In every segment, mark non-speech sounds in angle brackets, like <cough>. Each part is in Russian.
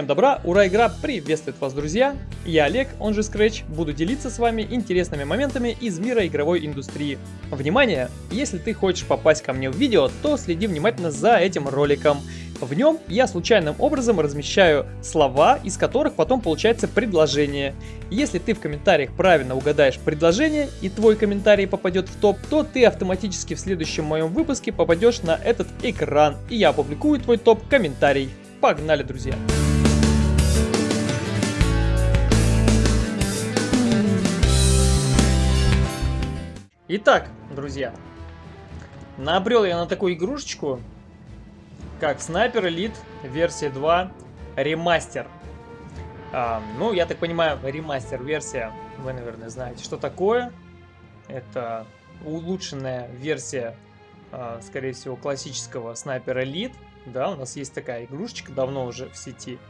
Всем добра, ура, игра приветствует вас, друзья! Я Олег, он же Scratch, буду делиться с вами интересными моментами из мира игровой индустрии. Внимание! Если ты хочешь попасть ко мне в видео, то следи внимательно за этим роликом. В нем я случайным образом размещаю слова, из которых потом получается предложение. Если ты в комментариях правильно угадаешь предложение и твой комментарий попадет в топ, то ты автоматически в следующем моем выпуске попадешь на этот экран, и я опубликую твой топ-комментарий. Погнали, друзья! Итак, друзья, набрел я на такую игрушечку, как Sniper Elite версия 2 ремастер. А, ну, я так понимаю, ремастер версия, вы, наверное, знаете, что такое. Это улучшенная версия, а, скорее всего, классического Sniper Elite. Да, у нас есть такая игрушечка, давно уже в сети.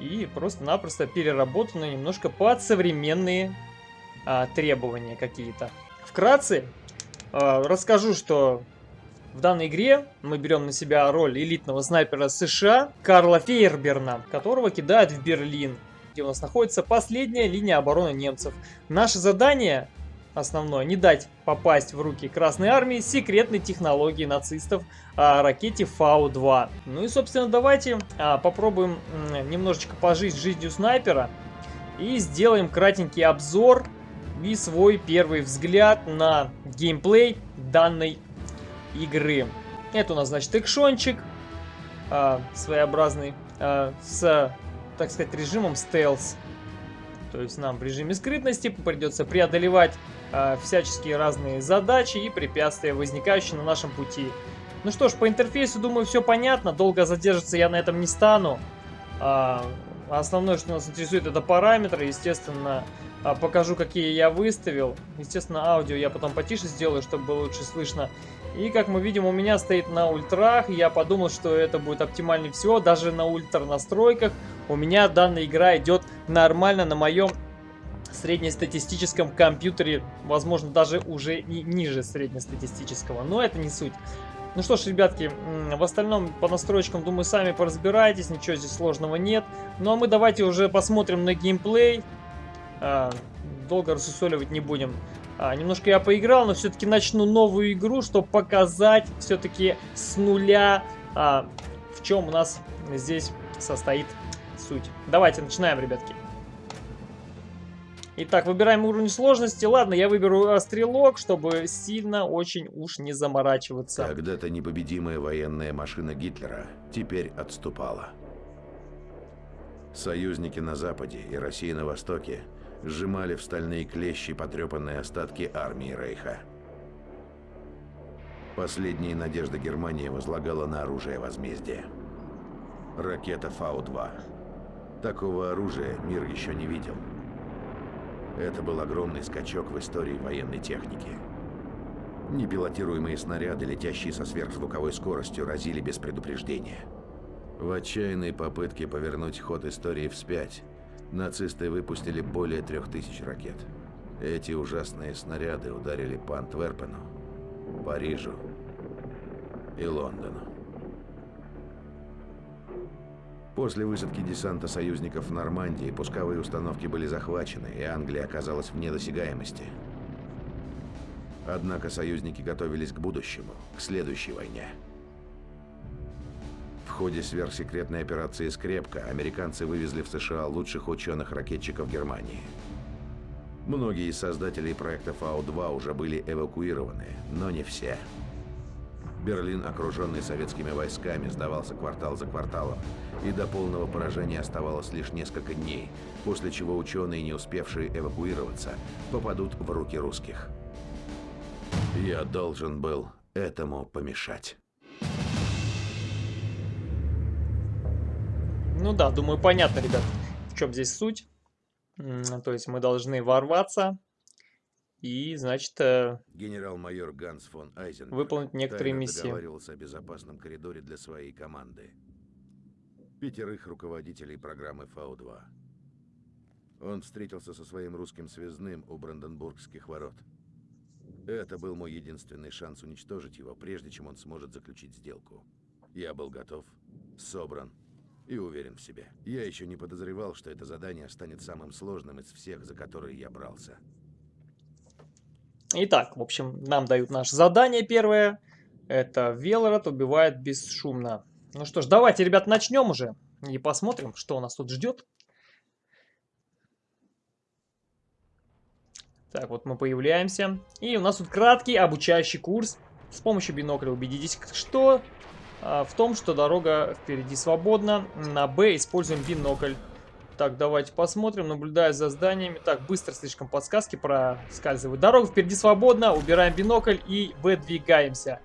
И просто-напросто переработанная немножко под современные а, требования какие-то. Вкратце э, расскажу, что в данной игре мы берем на себя роль элитного снайпера США Карла Фейерберна, которого кидают в Берлин, где у нас находится последняя линия обороны немцев. Наше задание основное не дать попасть в руки Красной Армии секретной технологии нацистов а, ракете Фау-2. Ну и собственно давайте а, попробуем немножечко пожить жизнью снайпера и сделаем кратенький обзор и свой первый взгляд на геймплей данной игры. Это у нас, значит, экшончик э, своеобразный э, с, так сказать, режимом стелс. То есть нам в режиме скрытности придется преодолевать э, всяческие разные задачи и препятствия, возникающие на нашем пути. Ну что ж, по интерфейсу, думаю, все понятно. Долго задерживаться я на этом не стану. Основное, что нас интересует, это параметры. Естественно, а, покажу, какие я выставил. Естественно, аудио я потом потише сделаю, чтобы было лучше слышно. И, как мы видим, у меня стоит на ультрах. Я подумал, что это будет оптимальнее всего. Даже на ультра настройках у меня данная игра идет нормально на моем среднестатистическом компьютере. Возможно, даже уже ниже среднестатистического. Но это не суть. Ну что ж, ребятки, в остальном по настройкам, думаю, сами поразбираетесь. Ничего здесь сложного нет. Ну а мы давайте уже посмотрим на геймплей. А, долго рассусоливать не будем. А, немножко я поиграл, но все-таки начну новую игру, чтобы показать все-таки с нуля, а, в чем у нас здесь состоит суть. Давайте начинаем, ребятки. Итак, выбираем уровень сложности. Ладно, я выберу а, стрелок, чтобы сильно очень уж не заморачиваться. Когда-то непобедимая военная машина Гитлера теперь отступала. Союзники на Западе и Россия на Востоке сжимали в стальные клещи потрепанные остатки армии Рейха. Последние надежды Германии возлагала на оружие возмездия. Ракета Фау-2. Такого оружия мир еще не видел. Это был огромный скачок в истории военной техники. Непилотируемые снаряды, летящие со сверхзвуковой скоростью, разили без предупреждения. В отчаянной попытке повернуть ход истории вспять, нацисты выпустили более трех тысяч ракет. Эти ужасные снаряды ударили по Антверпену, Парижу и Лондону. После высадки десанта союзников в Нормандии пусковые установки были захвачены, и Англия оказалась вне досягаемости. Однако союзники готовились к будущему, к следующей войне ходе сверхсекретной операции «Скрепка» американцы вывезли в США лучших ученых-ракетчиков Германии. Многие из создателей проекта Фау-2 уже были эвакуированы, но не все. Берлин, окруженный советскими войсками, сдавался квартал за кварталом, и до полного поражения оставалось лишь несколько дней, после чего ученые, не успевшие эвакуироваться, попадут в руки русских. Я должен был этому помешать. Ну да, думаю, понятно, ребят, в чем здесь суть. То есть мы должны ворваться и, значит, э, генерал-майор Ганс фон Айзен выполнить некоторые миссии. договаривался о безопасном коридоре для своей команды. Пятерых руководителей программы Фау-2. Он встретился со своим русским связным у Бранденбургских ворот. Это был мой единственный шанс уничтожить его, прежде чем он сможет заключить сделку. Я был готов, собран И уверен в себе. Я еще не подозревал, что это задание станет самым сложным из всех, за которые я брался. Итак, в общем, нам дают наше задание первое. Это Велород убивает бесшумно. Ну что ж, давайте, ребят, начнем уже. И посмотрим, что у нас тут ждет. Так, вот мы появляемся. И у нас тут краткий обучающий курс. С помощью бинокля убедитесь, что а, в том, что дорога впереди свободна. На Б используем бинокль. Так, давайте посмотрим, наблюдая за зданиями. Так, быстро слишком подсказки проскальзывают. Дорога впереди свободна, убираем бинокль и выдвигаемся.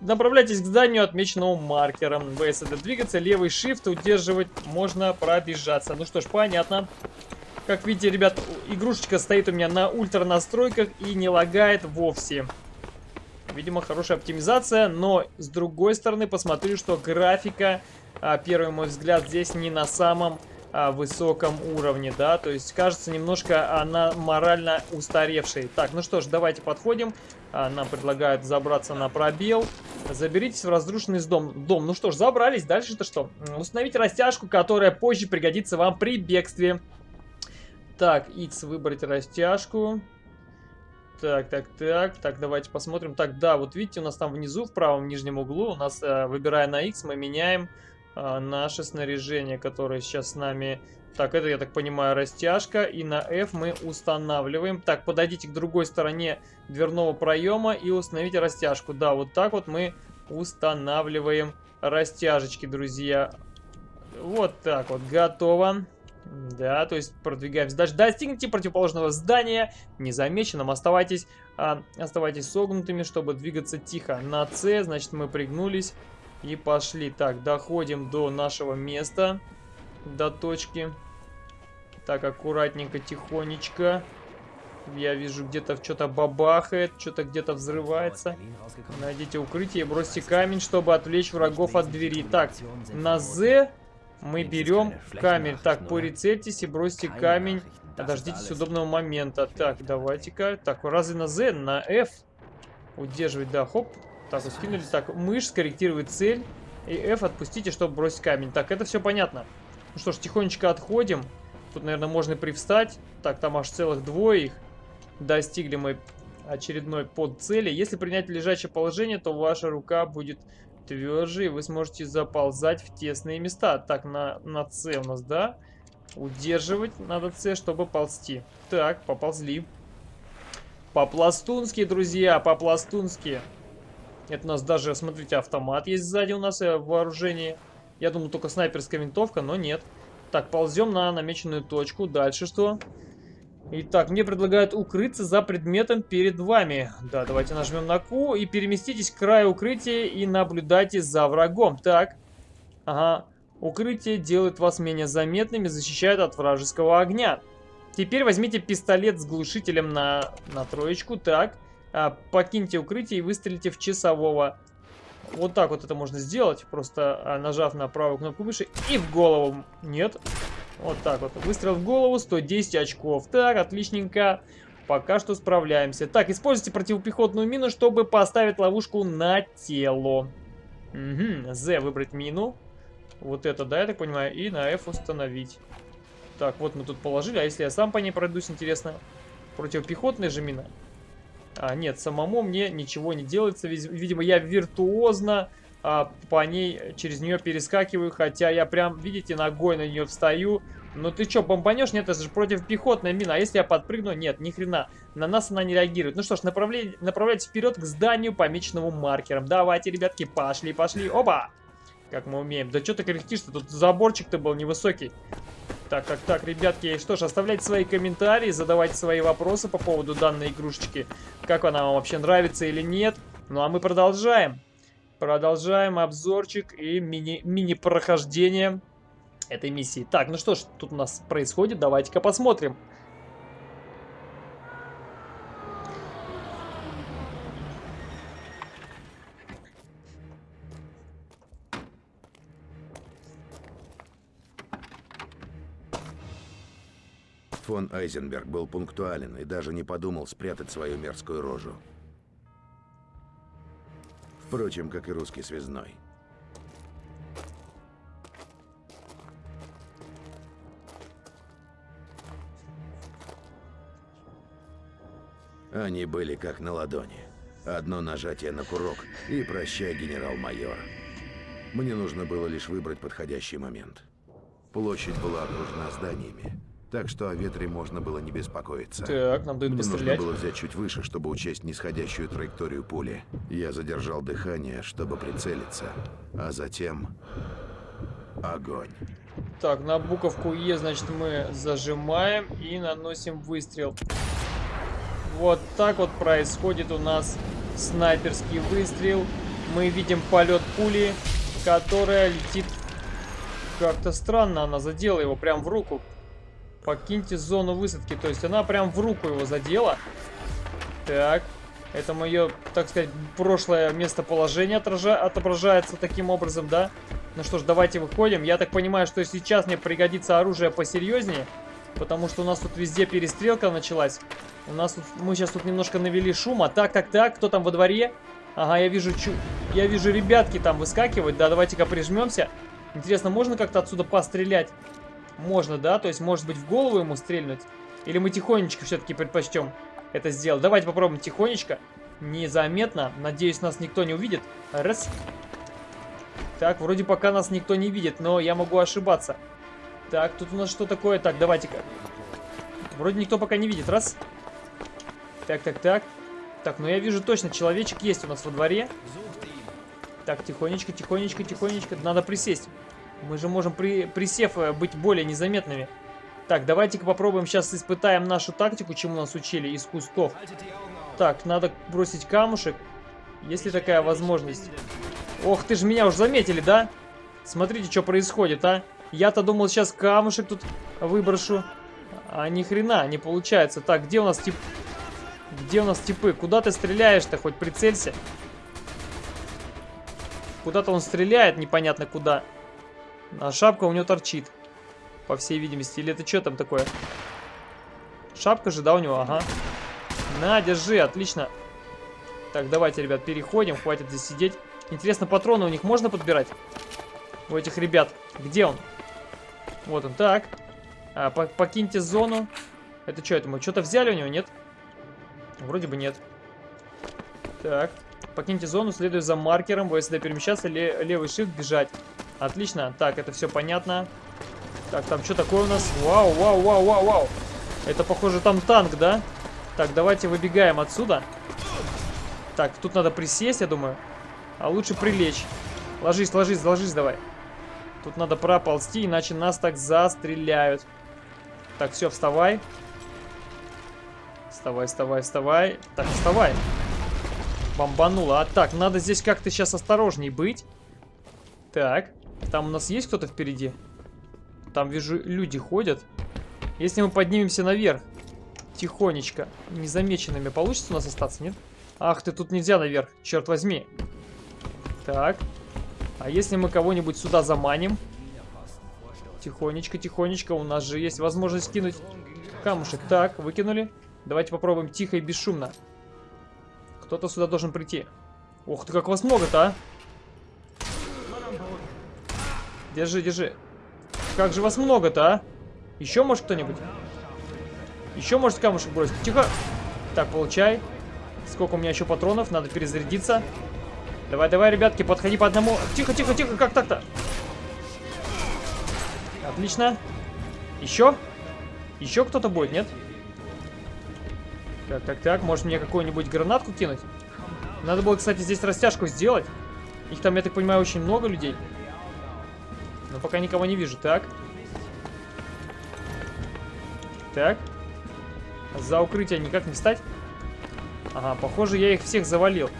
Направляйтесь к зданию, отмеченному маркером. В это двигаться, левый shift удерживать, можно пробежаться. Ну что ж, понятно. Как видите, ребят, игрушечка стоит у меня на ультра настройках и не лагает вовсе. Видимо, хорошая оптимизация, но с другой стороны посмотрю, что графика, а, первый мой взгляд, здесь не на самом высоком уровне, да, то есть кажется немножко она морально устаревшей. Так, ну что ж, давайте подходим. А, нам предлагают забраться на пробел. Заберитесь в разрушенный дом. дом. Ну что ж, забрались. Дальше-то что? Установить растяжку, которая позже пригодится вам при бегстве. Так, X выбрать растяжку. Так, так, так. Так, давайте посмотрим. Так, да, вот видите, у нас там внизу, в правом нижнем углу, у нас, э, выбирая на X, мы меняем э, наше снаряжение, которое сейчас с нами... Так, это, я так понимаю, растяжка. И на F мы устанавливаем. Так, подойдите к другой стороне дверного проема и установите растяжку. Да, вот так вот мы устанавливаем растяжечки, друзья. Вот так вот, готово. Да, то есть продвигаемся дальше. Достигните противоположного здания незамеченным. Оставайтесь, а, оставайтесь согнутыми, чтобы двигаться тихо. На С, значит, мы пригнулись и пошли. Так, доходим до нашего места, до точки. Так, аккуратненько, тихонечко. Я вижу, где-то что-то бабахает, что-то где-то взрывается. Найдите укрытие бросьте камень, чтобы отвлечь врагов от двери. Так, на З мы берем камень. Так, прицельтесь и бросьте камень. Дождитесь удобного момента. Так, давайте-ка. Так, разве на Z? На F. Удерживать, да, хоп. Так, вот скинули. Так, мышь скорректирует цель. И F отпустите, чтобы бросить камень. Так, это все понятно. Ну что ж, тихонечко отходим. Тут, наверное, можно привстать. Так, там аж целых двое их. Достигли мы очередной под цели. Если принять лежачее положение, то ваша рука будет тверже, и вы сможете заползать в тесные места. Так, на, на С у нас, да? Удерживать надо С, чтобы ползти. Так, поползли. По-пластунски, друзья, по-пластунски. Это у нас даже, смотрите, автомат есть сзади у нас э, в вооружении. Я думал, только снайперская винтовка, но нет. Так, ползем на намеченную точку. Дальше что? Итак, мне предлагают укрыться за предметом перед вами. Да, давайте нажмем на Q и переместитесь к краю укрытия и наблюдайте за врагом. Так, ага, укрытие делает вас менее заметными, защищает от вражеского огня. Теперь возьмите пистолет с глушителем на, на троечку. Так, покиньте укрытие и выстрелите в часового. Вот так вот это можно сделать, просто а, нажав на правую кнопку выше и в голову. Нет, вот так вот. Выстрел в голову, 110 очков. Так, отличненько. Пока что справляемся. Так, используйте противопехотную мину, чтобы поставить ловушку на тело. Угу. З выбрать мину. Вот это, да, я так понимаю. И на F установить. Так, вот мы тут положили. А если я сам по ней пройдусь, интересно? Противопехотная же мина? А, нет, самому мне ничего не делается. Видимо, я виртуозно а, по ней, через нее перескакиваю, хотя я прям, видите, ногой на нее встаю. Ну ты что, бомбанешь? Нет, это же против пехотной мина. А если я подпрыгну? Нет, ни хрена. На нас она не реагирует. Ну что ж, направляй, направляйтесь вперед к зданию, помеченному маркером. Давайте, ребятки, пошли, пошли. Оба! Как мы умеем. Да что ты кряхтишь-то? Тут заборчик-то был невысокий. Так, так, так, ребятки, что ж, оставляйте свои комментарии, задавайте свои вопросы по поводу данной игрушечки. Как она вам вообще нравится или нет. Ну а мы продолжаем. Продолжаем обзорчик и мини-прохождение мини этой миссии. Так, ну что ж тут у нас происходит, давайте-ка посмотрим. Фон Айзенберг был пунктуален и даже не подумал спрятать свою мерзкую рожу. Впрочем, как и русский связной. Они были как на ладони. Одно нажатие на курок и прощай, генерал-майор. Мне нужно было лишь выбрать подходящий момент. Площадь была окружена зданиями так что о ветре можно было не беспокоиться. Так, нам дают Мне нужно пострелять. было взять чуть выше, чтобы учесть нисходящую траекторию пули. Я задержал дыхание, чтобы прицелиться, а затем... Огонь. Так, на буковку Е, значит, мы зажимаем и наносим выстрел. Вот так вот происходит у нас снайперский выстрел. Мы видим полет пули, которая летит как-то странно. Она задела его прям в руку. Покиньте зону высадки. То есть она прям в руку его задела. Так. Это мое, так сказать, прошлое местоположение отража- отображается таким образом, да? Ну что ж, давайте выходим. Я так понимаю, что сейчас мне пригодится оружие посерьезнее. Потому что у нас тут везде перестрелка началась. У нас тут, мы сейчас тут немножко навели шума. Так, так, так, кто там во дворе? Ага, я вижу, чу, я вижу ребятки там выскакивают. Да, давайте-ка прижмемся. Интересно, можно как-то отсюда пострелять? Можно, да? То есть, может быть, в голову ему стрельнуть? Или мы тихонечко все-таки предпочтем это сделать? Давайте попробуем тихонечко. Незаметно. Надеюсь, нас никто не увидит. Раз. Так, вроде пока нас никто не видит, но я могу ошибаться. Так, тут у нас что такое? Так, давайте-ка. Вроде никто пока не видит. Раз. Так, так, так. Так, ну я вижу точно, человечек есть у нас во дворе. Так, тихонечко, тихонечко, тихонечко. Надо присесть. Мы же можем, при, присев, э, быть более незаметными. Так, давайте-ка попробуем сейчас испытаем нашу тактику, чему нас учили из кустов. Так, надо бросить камушек. Есть ли такая возможность? Ох, ты же меня уже заметили, да? Смотрите, что происходит, а? Я-то думал, сейчас камушек тут выброшу. А ни хрена не получается. Так, где у нас тип... Где у нас типы? Куда ты стреляешь-то? Хоть прицелься. Куда-то он стреляет, непонятно куда. А шапка у него торчит. По всей видимости. Или это что там такое? Шапка же, да, у него? Ага. На, держи, отлично. Так, давайте, ребят, переходим. Хватит здесь сидеть. Интересно, патроны у них можно подбирать? У этих ребят. Где он? Вот он. Так. А, по покиньте зону. Это что, это мы что-то взяли у него, нет? Вроде бы нет. Так. Покиньте зону, следуя за маркером. ВСД перемещаться, ле левый shift бежать. Отлично. Так, это все понятно. Так, там что такое у нас? Вау, вау, вау, вау, вау. Это, похоже, там танк, да? Так, давайте выбегаем отсюда. Так, тут надо присесть, я думаю. А лучше прилечь. Ложись, ложись, ложись давай. Тут надо проползти, иначе нас так застреляют. Так, все, вставай. Вставай, вставай, вставай. Так, вставай. Бомбануло. А так, надо здесь как-то сейчас осторожней быть. Так, там у нас есть кто-то впереди? Там, вижу, люди ходят. Если мы поднимемся наверх, тихонечко, незамеченными, получится у нас остаться, нет? Ах ты, тут нельзя наверх, черт возьми. Так. А если мы кого-нибудь сюда заманим? Тихонечко, тихонечко, у нас же есть возможность кинуть камушек. Так, выкинули. Давайте попробуем тихо и бесшумно. Кто-то сюда должен прийти. Ух ты, как вас много-то, а? Держи, держи. Как же вас много-то, а? Еще может кто-нибудь? Еще может камушек бросить? Тихо. Так, получай. Сколько у меня еще патронов? Надо перезарядиться. Давай, давай, ребятки, подходи по одному. Тихо, тихо, тихо, как так-то? Отлично. Еще? Еще кто-то будет, нет? Так, так, так. Может мне какую-нибудь гранатку кинуть? Надо было, кстати, здесь растяжку сделать. Их там, я так понимаю, очень много людей. Пока никого не вижу. Так. Так. За укрытие никак не встать. Ага, похоже, я их всех завалил.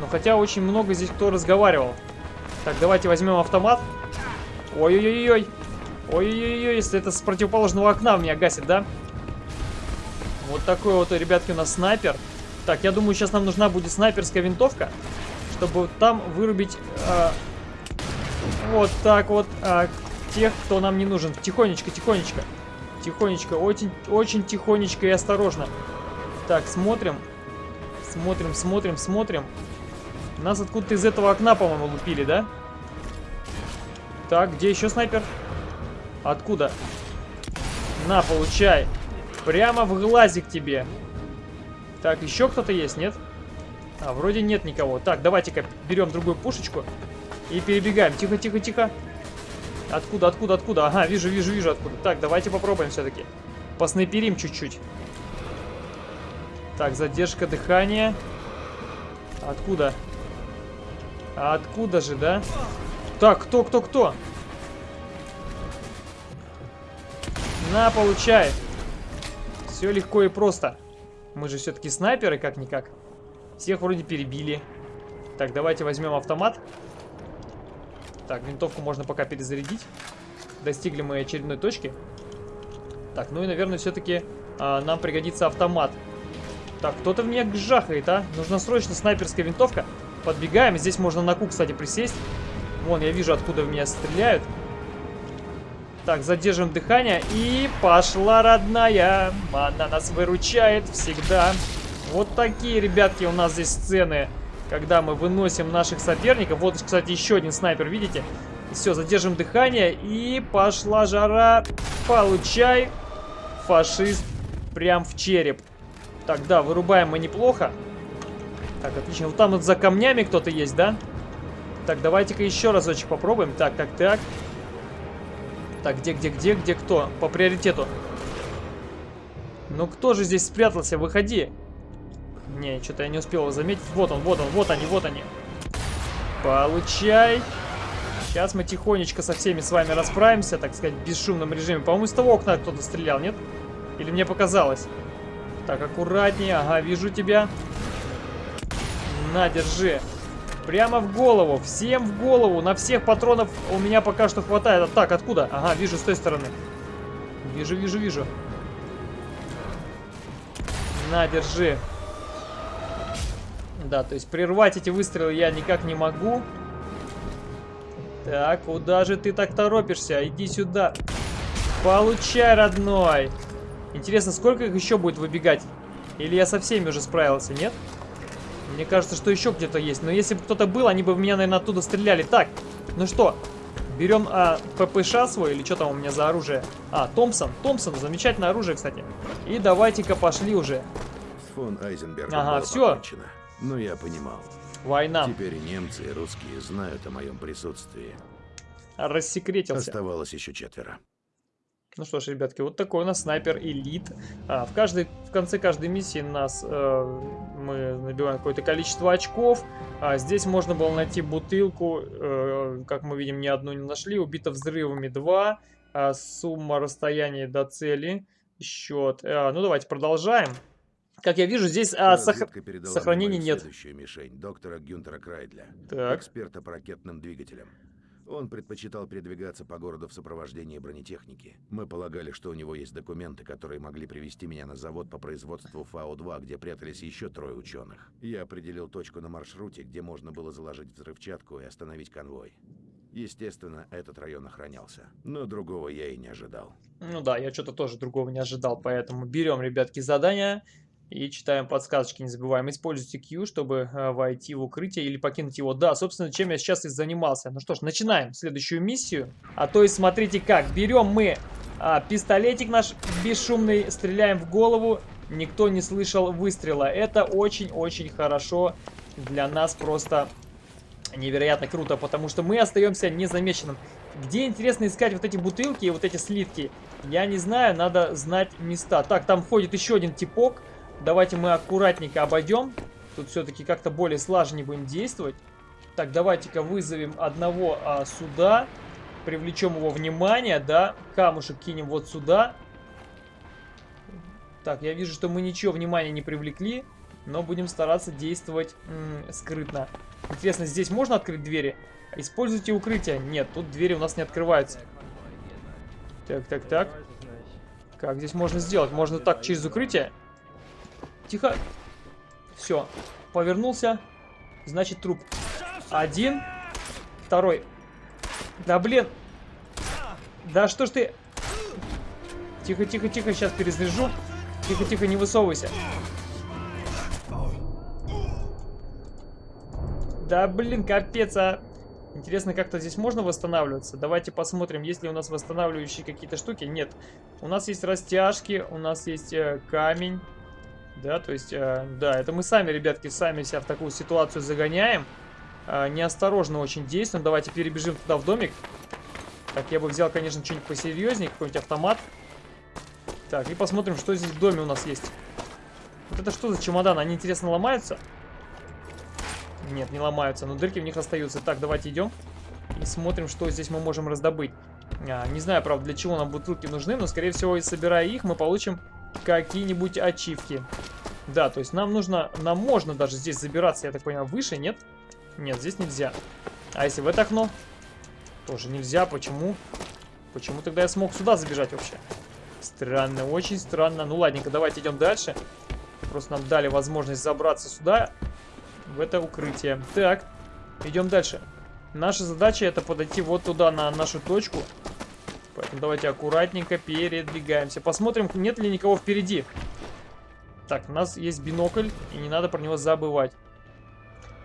Но хотя очень много здесь кто разговаривал. Так, давайте возьмем автомат. Ой-ой-ой-ой. Ой-ой-ой, если это с противоположного окна меня гасит, да? Вот такой вот, ребятки, у нас снайпер. Так, я думаю, сейчас нам нужна будет снайперская винтовка, чтобы там вырубить э, вот так вот э, тех, кто нам не нужен. Тихонечко, тихонечко. Тихонечко, очень, очень тихонечко и осторожно. Так, смотрим. Смотрим, смотрим, смотрим. Нас откуда-то из этого окна, по-моему, лупили, да? Так, где еще снайпер? Откуда? На, получай. Прямо в глазик тебе. Так, еще кто-то есть, нет? А, вроде нет никого. Так, давайте-ка берем другую пушечку и перебегаем. Тихо, тихо, тихо. Откуда, откуда, откуда? Ага, вижу, вижу, вижу откуда. Так, давайте попробуем все-таки. Поснайперим чуть-чуть. Так, задержка дыхания. Откуда? откуда же, да? Так, кто, кто, кто? На, получай. Все легко и просто. Мы же все-таки снайперы, как-никак. Всех вроде перебили. Так, давайте возьмем автомат. Так, винтовку можно пока перезарядить. Достигли мы очередной точки. Так, ну и, наверное, все-таки а, нам пригодится автомат. Так, кто-то в меня гжахает, а? Нужна срочно снайперская винтовка. Подбегаем. Здесь можно на ку, кстати, присесть. Вон, я вижу, откуда в меня стреляют. Так, задержим дыхание. И пошла, родная. Она нас выручает всегда. Вот такие, ребятки, у нас здесь сцены, когда мы выносим наших соперников. Вот, кстати, еще один снайпер, видите? Все, задержим дыхание. И пошла жара. Получай, фашист, прям в череп. Так, да, вырубаем мы неплохо. Так, отлично. Вот там вот за камнями кто-то есть, да? Так, давайте-ка еще разочек попробуем. Так, так, так. Так, где, где, где, где кто? По приоритету. Ну, кто же здесь спрятался? Выходи. Не, что-то я не успел его заметить. Вот он, вот он, вот они, вот они. Получай. Сейчас мы тихонечко со всеми с вами расправимся, так сказать, в бесшумном режиме. По-моему, с того окна кто-то стрелял, нет? Или мне показалось? Так, аккуратнее. Ага, вижу тебя. На, держи. Прямо в голову. Всем в голову. На всех патронов у меня пока что хватает. Так, откуда? Ага, вижу с той стороны. Вижу, вижу, вижу. На, держи. Да, то есть прервать эти выстрелы я никак не могу. Так, куда же ты так торопишься? Иди сюда. Получай, родной. Интересно, сколько их еще будет выбегать? Или я со всеми уже справился, нет? Мне кажется, что еще где-то есть. Но если бы кто-то был, они бы в меня, наверное, оттуда стреляли. Так, ну что, берем а, ППШ свой, или что там у меня за оружие? А, Томпсон. Томпсон, замечательное оружие, кстати. И давайте-ка пошли уже. Фон ага, все. Покончено. Но я понимал. Война. Теперь немцы, и русские знают о моем присутствии. Рассекретился. Оставалось еще четверо. Ну что ж, ребятки, вот такой у нас снайпер элит. А, в, каждой, в конце каждой миссии нас э, мы набиваем какое-то количество очков. А здесь можно было найти бутылку, э, как мы видим, ни одну не нашли. Убито взрывами 2. А, сумма расстояния до цели. Счет. А, ну давайте продолжаем. Как я вижу, здесь а, сох... сохранения нет. Следующую мишень доктора Гюнтера Крайдля, так. эксперта по ракетным двигателям. Он предпочитал передвигаться по городу в сопровождении бронетехники. Мы полагали, что у него есть документы, которые могли привести меня на завод по производству ФАО-2, где прятались еще трое ученых. Я определил точку на маршруте, где можно было заложить взрывчатку и остановить конвой. Естественно, этот район охранялся, но другого я и не ожидал. Ну да, я что-то тоже другого не ожидал, поэтому берем, ребятки, задание и читаем подсказочки, не забываем. Используйте Q, чтобы э, войти в укрытие или покинуть его. Да, собственно, чем я сейчас и занимался. Ну что ж, начинаем следующую миссию. А то есть, смотрите как. Берем мы а, пистолетик наш бесшумный, стреляем в голову. Никто не слышал выстрела. Это очень-очень хорошо для нас просто невероятно круто, потому что мы остаемся незамеченным. Где, интересно, искать вот эти бутылки и вот эти слитки? Я не знаю, надо знать места. Так, там ходит еще один типок. Давайте мы аккуратненько обойдем. Тут все-таки как-то более слаженнее будем действовать. Так, давайте-ка вызовем одного а, сюда. Привлечем его внимание, да. Камушек кинем вот сюда. Так, я вижу, что мы ничего внимания не привлекли. Но будем стараться действовать скрытно. Интересно, здесь можно открыть двери? Используйте укрытие. Нет, тут двери у нас не открываются. Так, так, так. Как здесь можно сделать? Можно так, через укрытие? Тихо. Все. Повернулся. Значит, труп. Один. Второй. Да, блин. Да что ж ты... Тихо, тихо, тихо. Сейчас перезаряжу. Тихо, тихо, не высовывайся. Да, блин, капец, а... Интересно, как-то здесь можно восстанавливаться? Давайте посмотрим, есть ли у нас восстанавливающие какие-то штуки. Нет. У нас есть растяжки, у нас есть э, камень. Да, то есть, э, да, это мы сами, ребятки, сами себя в такую ситуацию загоняем. Э, неосторожно очень действуем. Давайте перебежим туда в домик. Так, я бы взял, конечно, что-нибудь посерьезнее, какой-нибудь автомат. Так, и посмотрим, что здесь в доме у нас есть. Вот это что за чемодан? Они, интересно, ломаются? Нет, не ломаются, но дырки в них остаются. Так, давайте идем и смотрим, что здесь мы можем раздобыть. А, не знаю, правда, для чего нам бутылки нужны, но, скорее всего, собирая их, мы получим какие-нибудь ачивки. Да, то есть нам нужно, нам можно даже здесь забираться, я так понимаю, выше, нет? Нет, здесь нельзя. А если в это окно? Тоже нельзя, почему? Почему тогда я смог сюда забежать вообще? Странно, очень странно. Ну ладненько, давайте идем дальше. Просто нам дали возможность забраться сюда, в это укрытие. Так, идем дальше. Наша задача это подойти вот туда, на нашу точку. Поэтому давайте аккуратненько передвигаемся. Посмотрим, нет ли никого впереди. Так, у нас есть бинокль, и не надо про него забывать.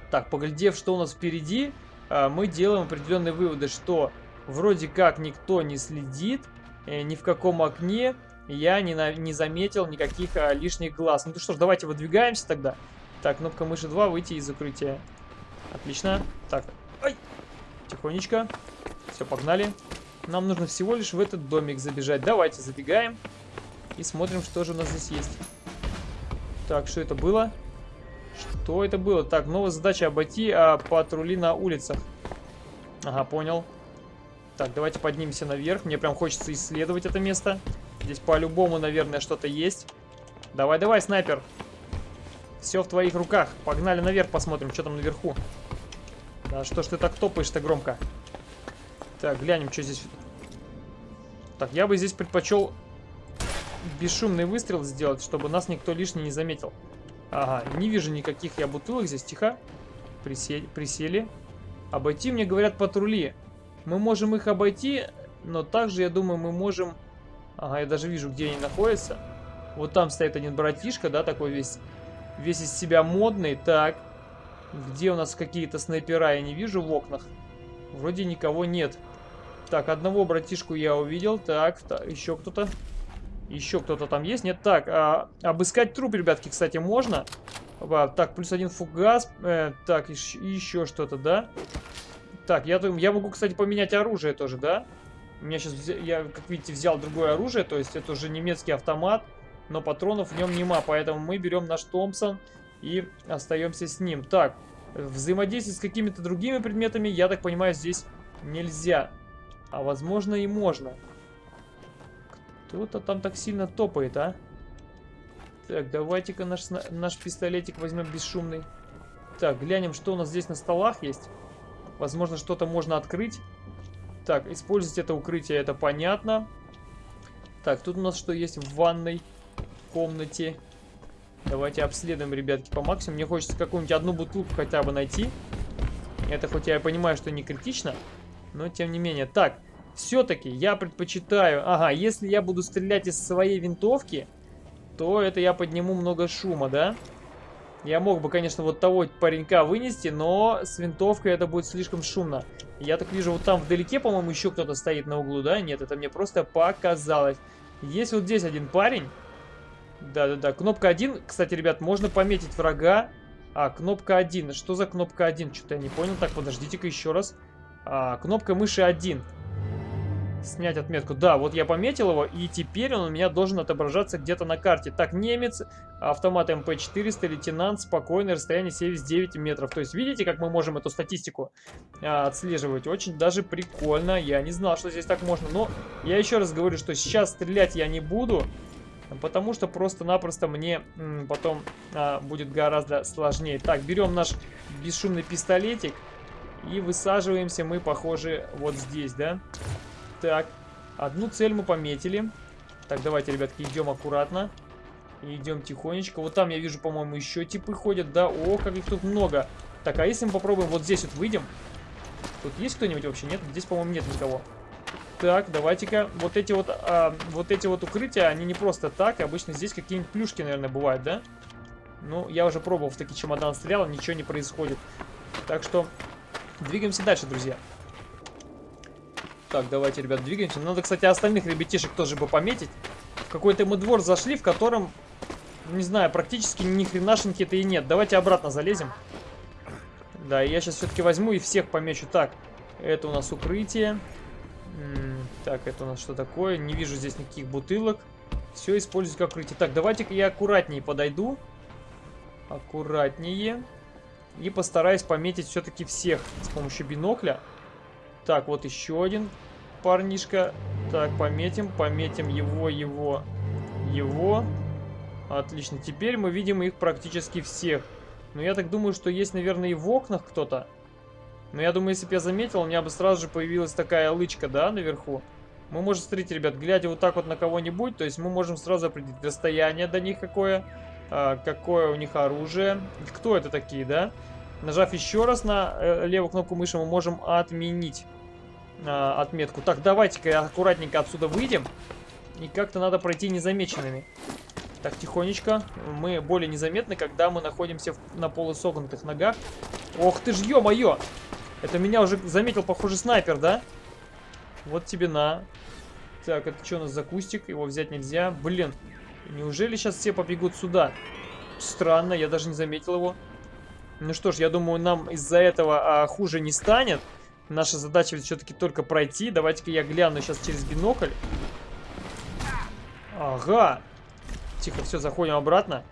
Так, поглядев, что у нас впереди, а, мы делаем определенные выводы, что вроде как никто не следит, э, ни в каком окне я не, на, не заметил никаких а, лишних глаз. Ну что ж, давайте выдвигаемся тогда. Так, кнопка мыши 2, выйти из укрытия. Отлично. Так, ай, тихонечко. Все, погнали. Нам нужно всего лишь в этот домик забежать. Давайте забегаем и смотрим, что же у нас здесь есть. Так, что это было? Что это было? Так, новая задача обойти а, патрули на улицах. Ага, понял. Так, давайте поднимемся наверх. Мне прям хочется исследовать это место. Здесь по-любому, наверное, что-то есть. Давай, давай, снайпер. Все в твоих руках. Погнали наверх, посмотрим, что там наверху. Да что ж ты так топаешь-то громко? Так, глянем, что здесь. Так, я бы здесь предпочел бесшумный выстрел сделать, чтобы нас никто лишний не заметил. Ага, не вижу никаких я бутылок здесь. Тихо. Присели. присели. Обойти, мне говорят, патрули. Мы можем их обойти, но также, я думаю, мы можем Ага, я даже вижу, где они находятся. Вот там стоит один братишка, да, такой весь, весь из себя модный. Так, где у нас какие-то снайпера, я не вижу в окнах. Вроде никого нет. Так, одного братишку я увидел. Так, так еще кто-то. Еще кто-то там есть? Нет, так, а, обыскать труп, ребятки, кстати, можно. А, так, плюс один фугас. Э, так, еще, еще что-то, да? Так, я, я могу, кстати, поменять оружие тоже, да? У меня сейчас, я, как видите, взял другое оружие, то есть это уже немецкий автомат, но патронов в нем нема, поэтому мы берем наш Томпсон и остаемся с ним. Так, взаимодействовать с какими-то другими предметами, я так понимаю, здесь нельзя. А возможно и можно. Кто-то там так сильно топает, а? Так, давайте-ка наш, наш пистолетик возьмем бесшумный. Так, глянем, что у нас здесь на столах есть. Возможно, что-то можно открыть. Так, использовать это укрытие, это понятно. Так, тут у нас что есть в ванной комнате? Давайте обследуем, ребятки, по максимуму. Мне хочется какую-нибудь одну бутылку хотя бы найти. Это хоть я понимаю, что не критично, но тем не менее. Так, все-таки я предпочитаю... Ага, если я буду стрелять из своей винтовки, то это я подниму много шума, да? Я мог бы, конечно, вот того паренька вынести, но с винтовкой это будет слишком шумно. Я так вижу, вот там вдалеке, по-моему, еще кто-то стоит на углу, да? Нет, это мне просто показалось. Есть вот здесь один парень. Да-да-да, кнопка 1. Кстати, ребят, можно пометить врага. А, кнопка 1. Что за кнопка 1? Что-то я не понял. Так, подождите-ка еще раз. А, кнопка мыши 1. Снять отметку. Да, вот я пометил его, и теперь он у меня должен отображаться где-то на карте. Так, немец, автомат МП-400, лейтенант, спокойное расстояние 79 метров. То есть, видите, как мы можем эту статистику а, отслеживать? Очень даже прикольно. Я не знал, что здесь так можно. Но я еще раз говорю, что сейчас стрелять я не буду. Потому что просто-напросто мне потом а, будет гораздо сложнее. Так, берем наш бесшумный пистолетик. И высаживаемся мы, похоже, вот здесь, да? Так, одну цель мы пометили. Так, давайте, ребятки, идем аккуратно. Идем тихонечко. Вот там я вижу, по-моему, еще типы ходят, да? О, как их тут много. Так, а если мы попробуем вот здесь вот выйдем? Тут есть кто-нибудь вообще? Нет? Здесь, по-моему, нет никого. Так, давайте-ка. Вот эти вот, а, вот эти вот укрытия, они не просто так. Обычно здесь какие-нибудь плюшки, наверное, бывают, да? Ну, я уже пробовал в такие чемодан стрелял, ничего не происходит. Так что, двигаемся дальше, друзья. Так, давайте, ребят, двигаемся. Надо, кстати, остальных ребятишек тоже бы пометить. В какой-то мы двор зашли, в котором не знаю, практически ни хренашеньки-то и нет. Давайте обратно залезем. Да, я сейчас все-таки возьму и всех помечу. Так, это у нас укрытие. Так, это у нас что такое? Не вижу здесь никаких бутылок. Все использовать как укрытие. Так, давайте-ка я аккуратнее подойду. Аккуратнее. И постараюсь пометить все-таки всех с помощью бинокля. Так, вот еще один парнишка. Так, пометим, пометим его, его, его. Отлично, теперь мы видим их практически всех. Но я так думаю, что есть, наверное, и в окнах кто-то. Но я думаю, если бы я заметил, у меня бы сразу же появилась такая лычка, да, наверху. Мы можем, смотрите, ребят, глядя вот так вот на кого-нибудь, то есть мы можем сразу определить расстояние до них какое, какое у них оружие, кто это такие, да. Нажав еще раз на э, левую кнопку мыши, мы можем отменить а, отметку. Так, давайте-ка аккуратненько отсюда выйдем. И как-то надо пройти незамеченными. Так, тихонечко. Мы более незаметны, когда мы находимся на полусогнутых ногах. Ох ты ж, ё-моё! Это меня уже заметил, похоже, снайпер, да? Вот тебе на. Так, это что у нас за кустик? Его взять нельзя. Блин, неужели сейчас все побегут сюда? Странно, я даже не заметил его. Ну что ж, я думаю, нам из-за этого а, хуже не станет. Наша задача ведь все-таки только пройти. Давайте-ка я гляну сейчас через бинокль. Ага. Тихо, все, заходим обратно.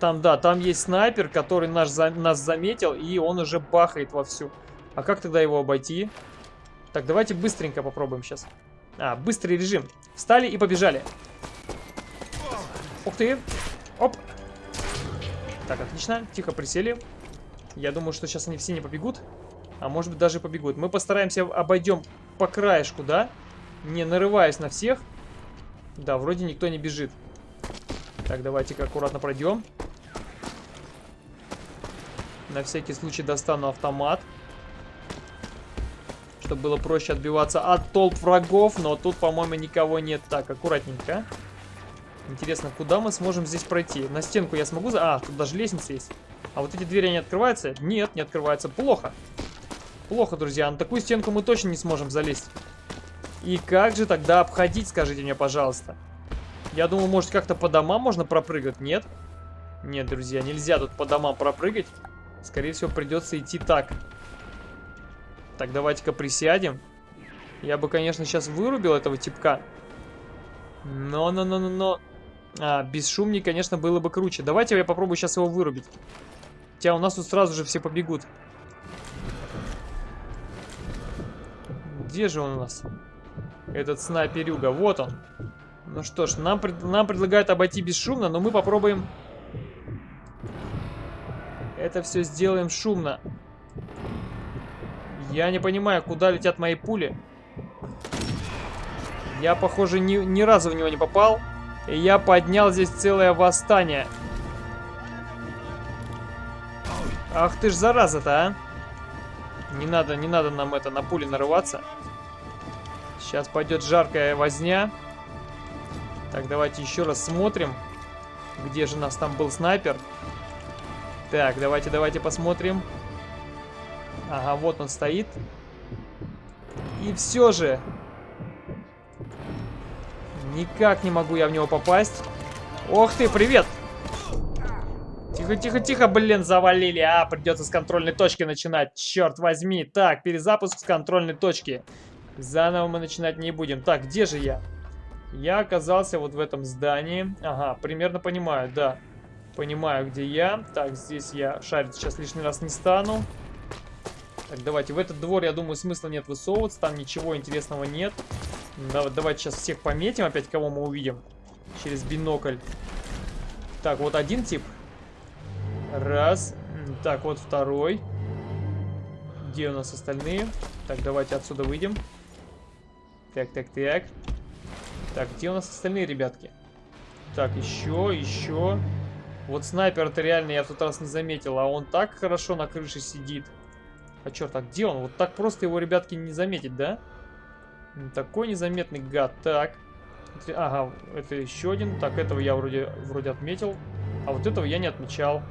Там, да, там есть снайпер, который наш, за, нас заметил, и он уже бахает вовсю. А как тогда его обойти? Так, давайте быстренько попробуем сейчас. А, быстрый режим. Встали и побежали. Ух ты. Оп. Так, отлично. Тихо присели. Я думаю, что сейчас они все не побегут. А может быть даже побегут. Мы постараемся обойдем по краешку, да? Не нарываясь на всех. Да, вроде никто не бежит. Так, давайте-ка аккуратно пройдем. На всякий случай достану автомат. Чтобы было проще отбиваться от толп врагов. Но тут, по-моему, никого нет. Так, аккуратненько. Интересно, куда мы сможем здесь пройти? На стенку я смогу... А, тут даже лестница есть. А вот эти двери, они открываются? Нет, не открываются. Плохо. Плохо, друзья. На такую стенку мы точно не сможем залезть. И как же тогда обходить, скажите мне, пожалуйста. Я думаю, может, как-то по домам можно пропрыгать? Нет? Нет, друзья, нельзя тут по домам пропрыгать. Скорее всего, придется идти так. Так, давайте-ка присядем. Я бы, конечно, сейчас вырубил этого типка. Но, но, но, но, но... А, бесшумней, конечно, было бы круче. Давайте я попробую сейчас его вырубить. Хотя у нас тут сразу же все побегут. Где же он у нас? Этот снайперюга. Вот он. Ну что ж, нам, нам предлагают обойти бесшумно, но мы попробуем... Это все сделаем шумно. Я не понимаю, куда летят мои пули. Я, похоже, ни, ни разу в него не попал. И я поднял здесь целое восстание. Ах ты ж зараза-то, а. Не надо, не надо нам это на пули нарываться. Сейчас пойдет жаркая возня. Так, давайте еще раз смотрим. Где же у нас там был снайпер? Так, давайте, давайте посмотрим. Ага, вот он стоит. И все же... Никак не могу я в него попасть. Ох ты, привет! Тихо, тихо, тихо, блин, завалили. А, придется с контрольной точки начинать. Черт возьми. Так, перезапуск с контрольной точки. Заново мы начинать не будем. Так, где же я? Я оказался вот в этом здании. Ага, примерно понимаю, да. Понимаю, где я. Так, здесь я шарить сейчас лишний раз не стану. Так, давайте. В этот двор, я думаю, смысла нет высовываться. Там ничего интересного нет. давайте сейчас всех пометим. Опять кого мы увидим. Через бинокль. Так, вот один тип. Раз. Так, вот второй. Где у нас остальные? Так, давайте отсюда выйдем. Так, так, так. Так, где у нас остальные ребятки? Так, еще, еще. Вот снайпер-то реально я в тот раз не заметил, а он так хорошо на крыше сидит. А черт, а где он? Вот так просто его, ребятки, не заметить, да? Такой незаметный гад. Так. Ага, это еще один. Так, этого я вроде, вроде отметил. А вот этого я не отмечал.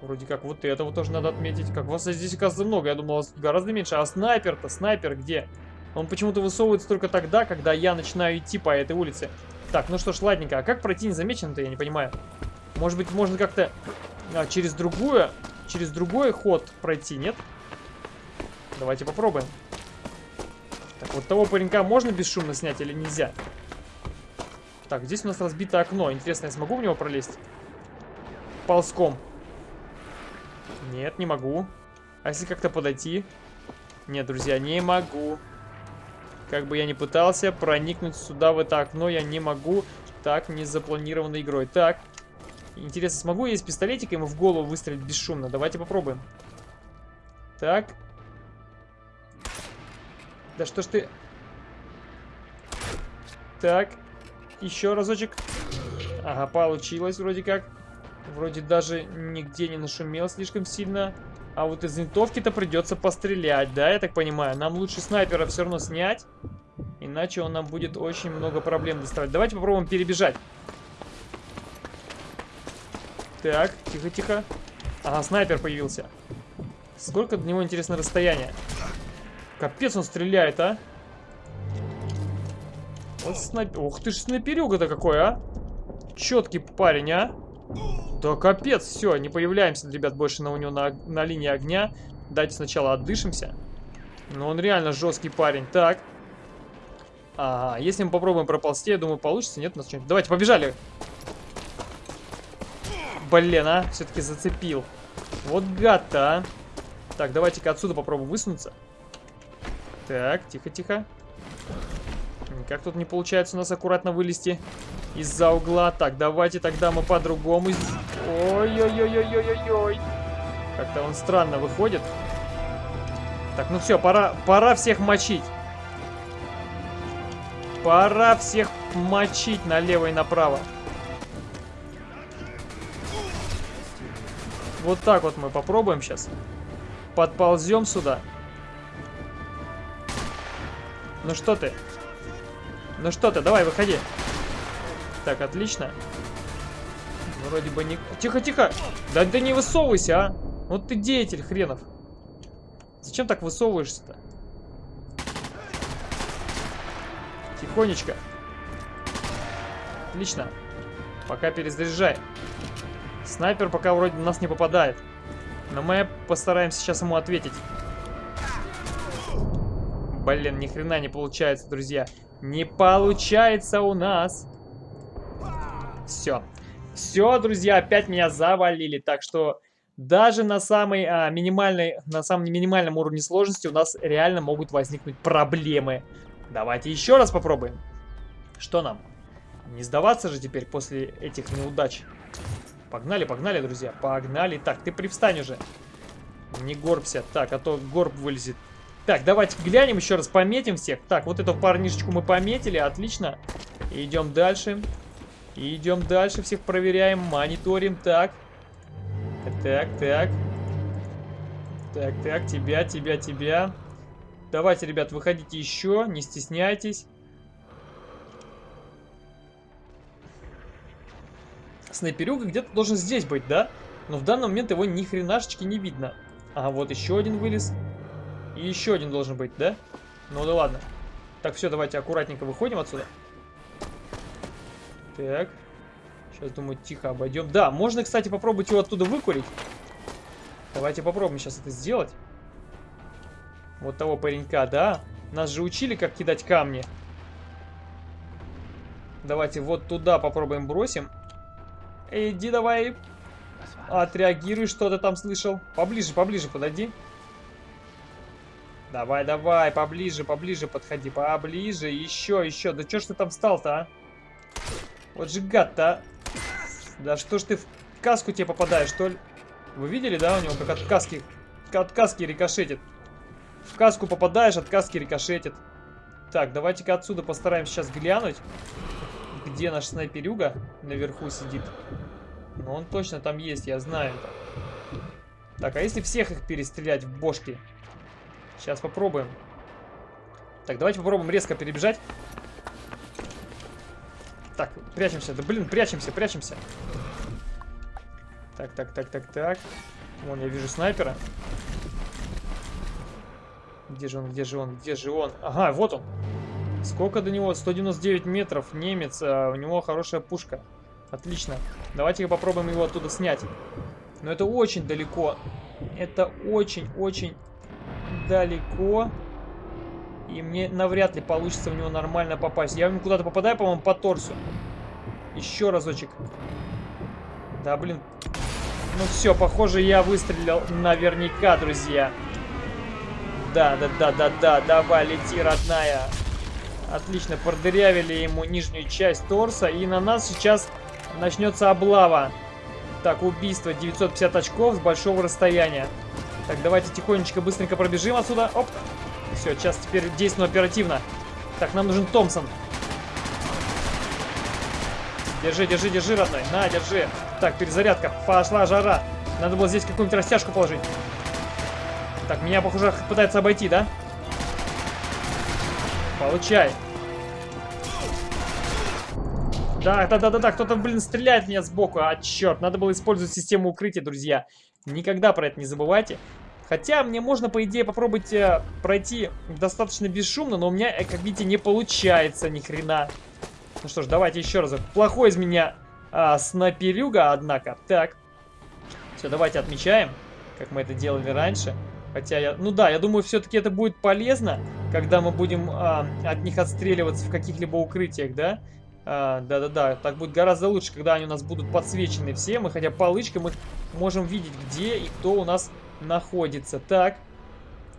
Вроде как вот этого тоже надо отметить. Как вас здесь, оказывается, много. Я думал, вас гораздо меньше. А снайпер-то, снайпер где? Он почему-то высовывается только тогда, когда я начинаю идти по этой улице. Так, ну что ж, ладненько. А как пройти незамеченно-то, я не понимаю. Может быть, можно как-то а, через другую, через другой ход пройти, нет? Давайте попробуем. Так, вот того паренька можно бесшумно снять или нельзя? Так, здесь у нас разбито окно. Интересно, я смогу в него пролезть? Ползком. Нет, не могу. А если как-то подойти? Нет, друзья, не могу. Как бы я ни пытался проникнуть сюда, в это окно, я не могу. Так, не запланированной игрой. Так. Интересно, смогу я из пистолетика ему в голову выстрелить бесшумно? Давайте попробуем. Так. Да что ж ты... Так. Еще разочек. Ага, получилось вроде как. Вроде даже нигде не нашумел слишком сильно. А вот из винтовки-то придется пострелять, да, я так понимаю? Нам лучше снайпера все равно снять. Иначе он нам будет очень много проблем доставать. Давайте попробуем перебежать. Так, тихо-тихо. Ага, снайпер появился. Сколько до него, интересно, расстояние? Капец он стреляет, а. Вот снайпер... Ух ты ж снайперюга-то какой, а. Четкий парень, а. Да капец, все, не появляемся, ребят, больше на у него на, на линии огня. Дайте сначала отдышимся. Но он реально жесткий парень. Так. А, если мы попробуем проползти, я думаю, получится. Нет, у нас что-нибудь. Давайте, побежали. Блин, а, все-таки зацепил. Вот гад-то, а. Так, давайте-ка отсюда попробуем высунуться. Так, тихо-тихо. Никак тут не получается у нас аккуратно вылезти из-за угла. Так, давайте тогда мы по-другому... Ой-ой-ой-ой-ой-ой. Как-то он странно выходит. Так, ну все, пора, пора всех мочить. Пора всех мочить налево и направо. Вот так вот мы попробуем сейчас. Подползем сюда. Ну что ты? Ну что ты, давай, выходи. Так, отлично. Вроде бы не... Тихо, тихо! Да ты не высовывайся, а! Вот ты деятель хренов. Зачем так высовываешься-то? Тихонечко. Отлично. Пока перезаряжай. Снайпер пока вроде на нас не попадает. Но мы постараемся сейчас ему ответить. Блин, ни хрена не получается, друзья. Не получается у нас. Все. Все, друзья, опять меня завалили. Так что даже на самой а, минимальной, на самом минимальном уровне сложности у нас реально могут возникнуть проблемы. Давайте еще раз попробуем. Что нам? Не сдаваться же теперь после этих неудач. Погнали, погнали, друзья. Погнали. Так, ты привстань уже. Не горбся. Так, а то горб вылезет. Так, давайте глянем еще раз, пометим всех. Так, вот эту парнишечку мы пометили, отлично. Идем дальше. Идем дальше, всех проверяем, мониторим. Так. Так, так. Так, так, тебя, тебя, тебя. Давайте, ребят, выходите еще, не стесняйтесь. Снайперюга где-то должен здесь быть, да? Но в данный момент его ни хренашечки не видно. А вот еще один вылез. И еще один должен быть, да? Ну да ладно. Так, все, давайте аккуратненько выходим отсюда. Так. Сейчас, думаю, тихо обойдем. Да, можно, кстати, попробовать его оттуда выкурить. Давайте попробуем сейчас это сделать. Вот того паренька, да? Нас же учили, как кидать камни. Давайте вот туда попробуем бросим. Иди давай. Отреагируй, что ты там слышал. Поближе, поближе подойди. Давай, давай, поближе, поближе подходи. Поближе, еще, еще. Да что ж ты там встал-то, а? Вот же гад-то, а. Да что ж ты в каску тебе попадаешь, что ли? Вы видели, да, у него как от каски, от каски рикошетит. В каску попадаешь, от каски рикошетит. Так, давайте-ка отсюда постараемся сейчас глянуть, где наш снайперюга наверху сидит. Ну, он точно там есть, я знаю. Так, а если всех их перестрелять в бошки? Сейчас попробуем. Так, давайте попробуем резко перебежать. Так, прячемся. Да блин, прячемся, прячемся. Так, так, так, так, так. Вон, я вижу снайпера. Где же он, где же он, где же он? Ага, вот он. Сколько до него? 199 метров. Немец. А у него хорошая пушка. Отлично. Давайте попробуем его оттуда снять. Но это очень далеко. Это очень-очень далеко. И мне навряд ли получится в него нормально попасть. Я в куда-то попадаю, по-моему, по торсу. Еще разочек. Да, блин. Ну все, похоже, я выстрелил наверняка, друзья. Да, да, да, да, да. Давай, лети, родная. Отлично, продырявили ему нижнюю часть торса. И на нас сейчас начнется облава. Так, убийство. 950 очков с большого расстояния. Так, давайте тихонечко, быстренько пробежим отсюда. Оп. Все, сейчас теперь действуем оперативно. Так, нам нужен Томпсон. Держи, держи, держи, родной. На, держи. Так, перезарядка. Пошла жара. Надо было здесь какую-нибудь растяжку положить. Так, меня, похоже, пытается обойти, да? Получай. Да, да, да, да, да, кто-то, блин, стреляет меня сбоку. А, черт, надо было использовать систему укрытия, друзья. Никогда про это не забывайте. Хотя мне можно, по идее, попробовать э, пройти достаточно бесшумно, но у меня, э, как видите, не получается ни хрена. Ну что ж, давайте еще раз. Плохой из меня а, снайперюга, однако. Так. Все, давайте отмечаем, как мы это делали раньше. Хотя я... Ну да, я думаю, все-таки это будет полезно, когда мы будем а, от них отстреливаться в каких-либо укрытиях, да? А, да-да-да, так будет гораздо лучше, когда они у нас будут подсвечены все. Мы хотя палычкой мы можем видеть, где и кто у нас находится. Так.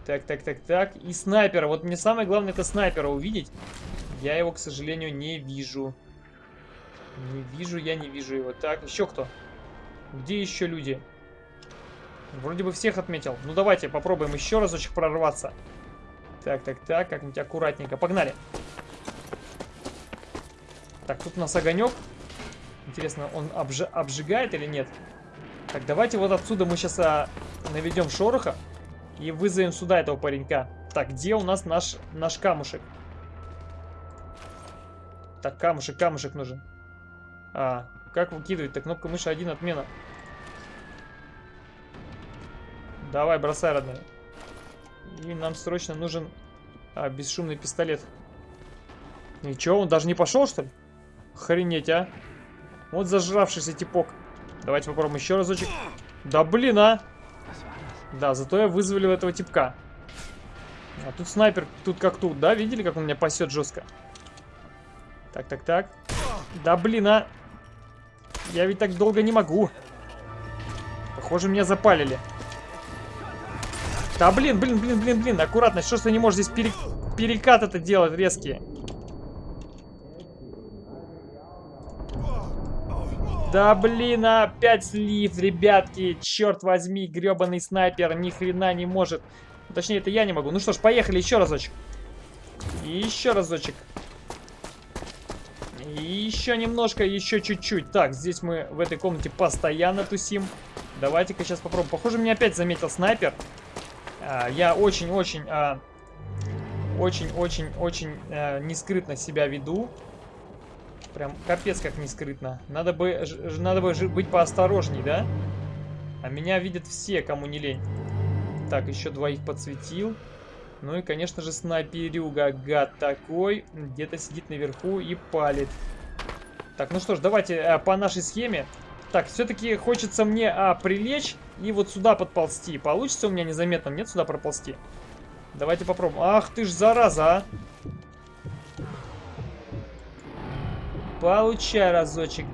Так, так, так, так. И снайпера. Вот мне самое главное это снайпера увидеть. Я его, к сожалению, не вижу. Не вижу, я не вижу его. Так, еще кто? Где еще люди? Вроде бы всех отметил. Ну давайте попробуем еще разочек прорваться. Так, так, так, как-нибудь аккуратненько. Погнали. Так, тут у нас огонек. Интересно, он обж обжигает или нет? Так, давайте вот отсюда мы сейчас а, наведем шороха и вызовем сюда этого паренька. Так, где у нас наш, наш камушек? Так, камушек, камушек нужен. А, как выкидывать? Так, кнопка мыши один отмена. Давай, бросай, родной. И нам срочно нужен а, бесшумный пистолет. Ничего, он даже не пошел, что ли? Охренеть, а. Вот зажравшийся типок. Давайте попробуем еще разочек. Да блин, а! Да, зато я вызволил этого типка. А тут снайпер, тут как тут, да? Видели, как он меня пасет жестко? Так, так, так. Да блин, а! Я ведь так долго не могу. Похоже, меня запалили. Да блин, блин, блин, блин, блин, аккуратно. Что ж ты не можешь здесь пере... перекат это делать резкие? Да блин, опять слив, ребятки. Черт возьми, гребаный снайпер ни хрена не может. Точнее, это я не могу. Ну что ж, поехали еще разочек. И еще разочек. И еще немножко, еще чуть-чуть. Так, здесь мы в этой комнате постоянно тусим. Давайте-ка сейчас попробуем. Похоже, меня опять заметил снайпер. А, я очень-очень... Очень-очень-очень а, нескрытно себя веду. Прям капец как не скрытно. Надо бы, надо бы быть поосторожней, да? А меня видят все, кому не лень. Так, еще двоих подсветил. Ну и, конечно же, снайперюга, гад такой. Где-то сидит наверху и палит. Так, ну что ж, давайте а, по нашей схеме. Так, все-таки хочется мне а, прилечь и вот сюда подползти. Получится у меня незаметно? Нет, сюда проползти? Давайте попробуем. Ах ты ж зараза, а! Получай разочек.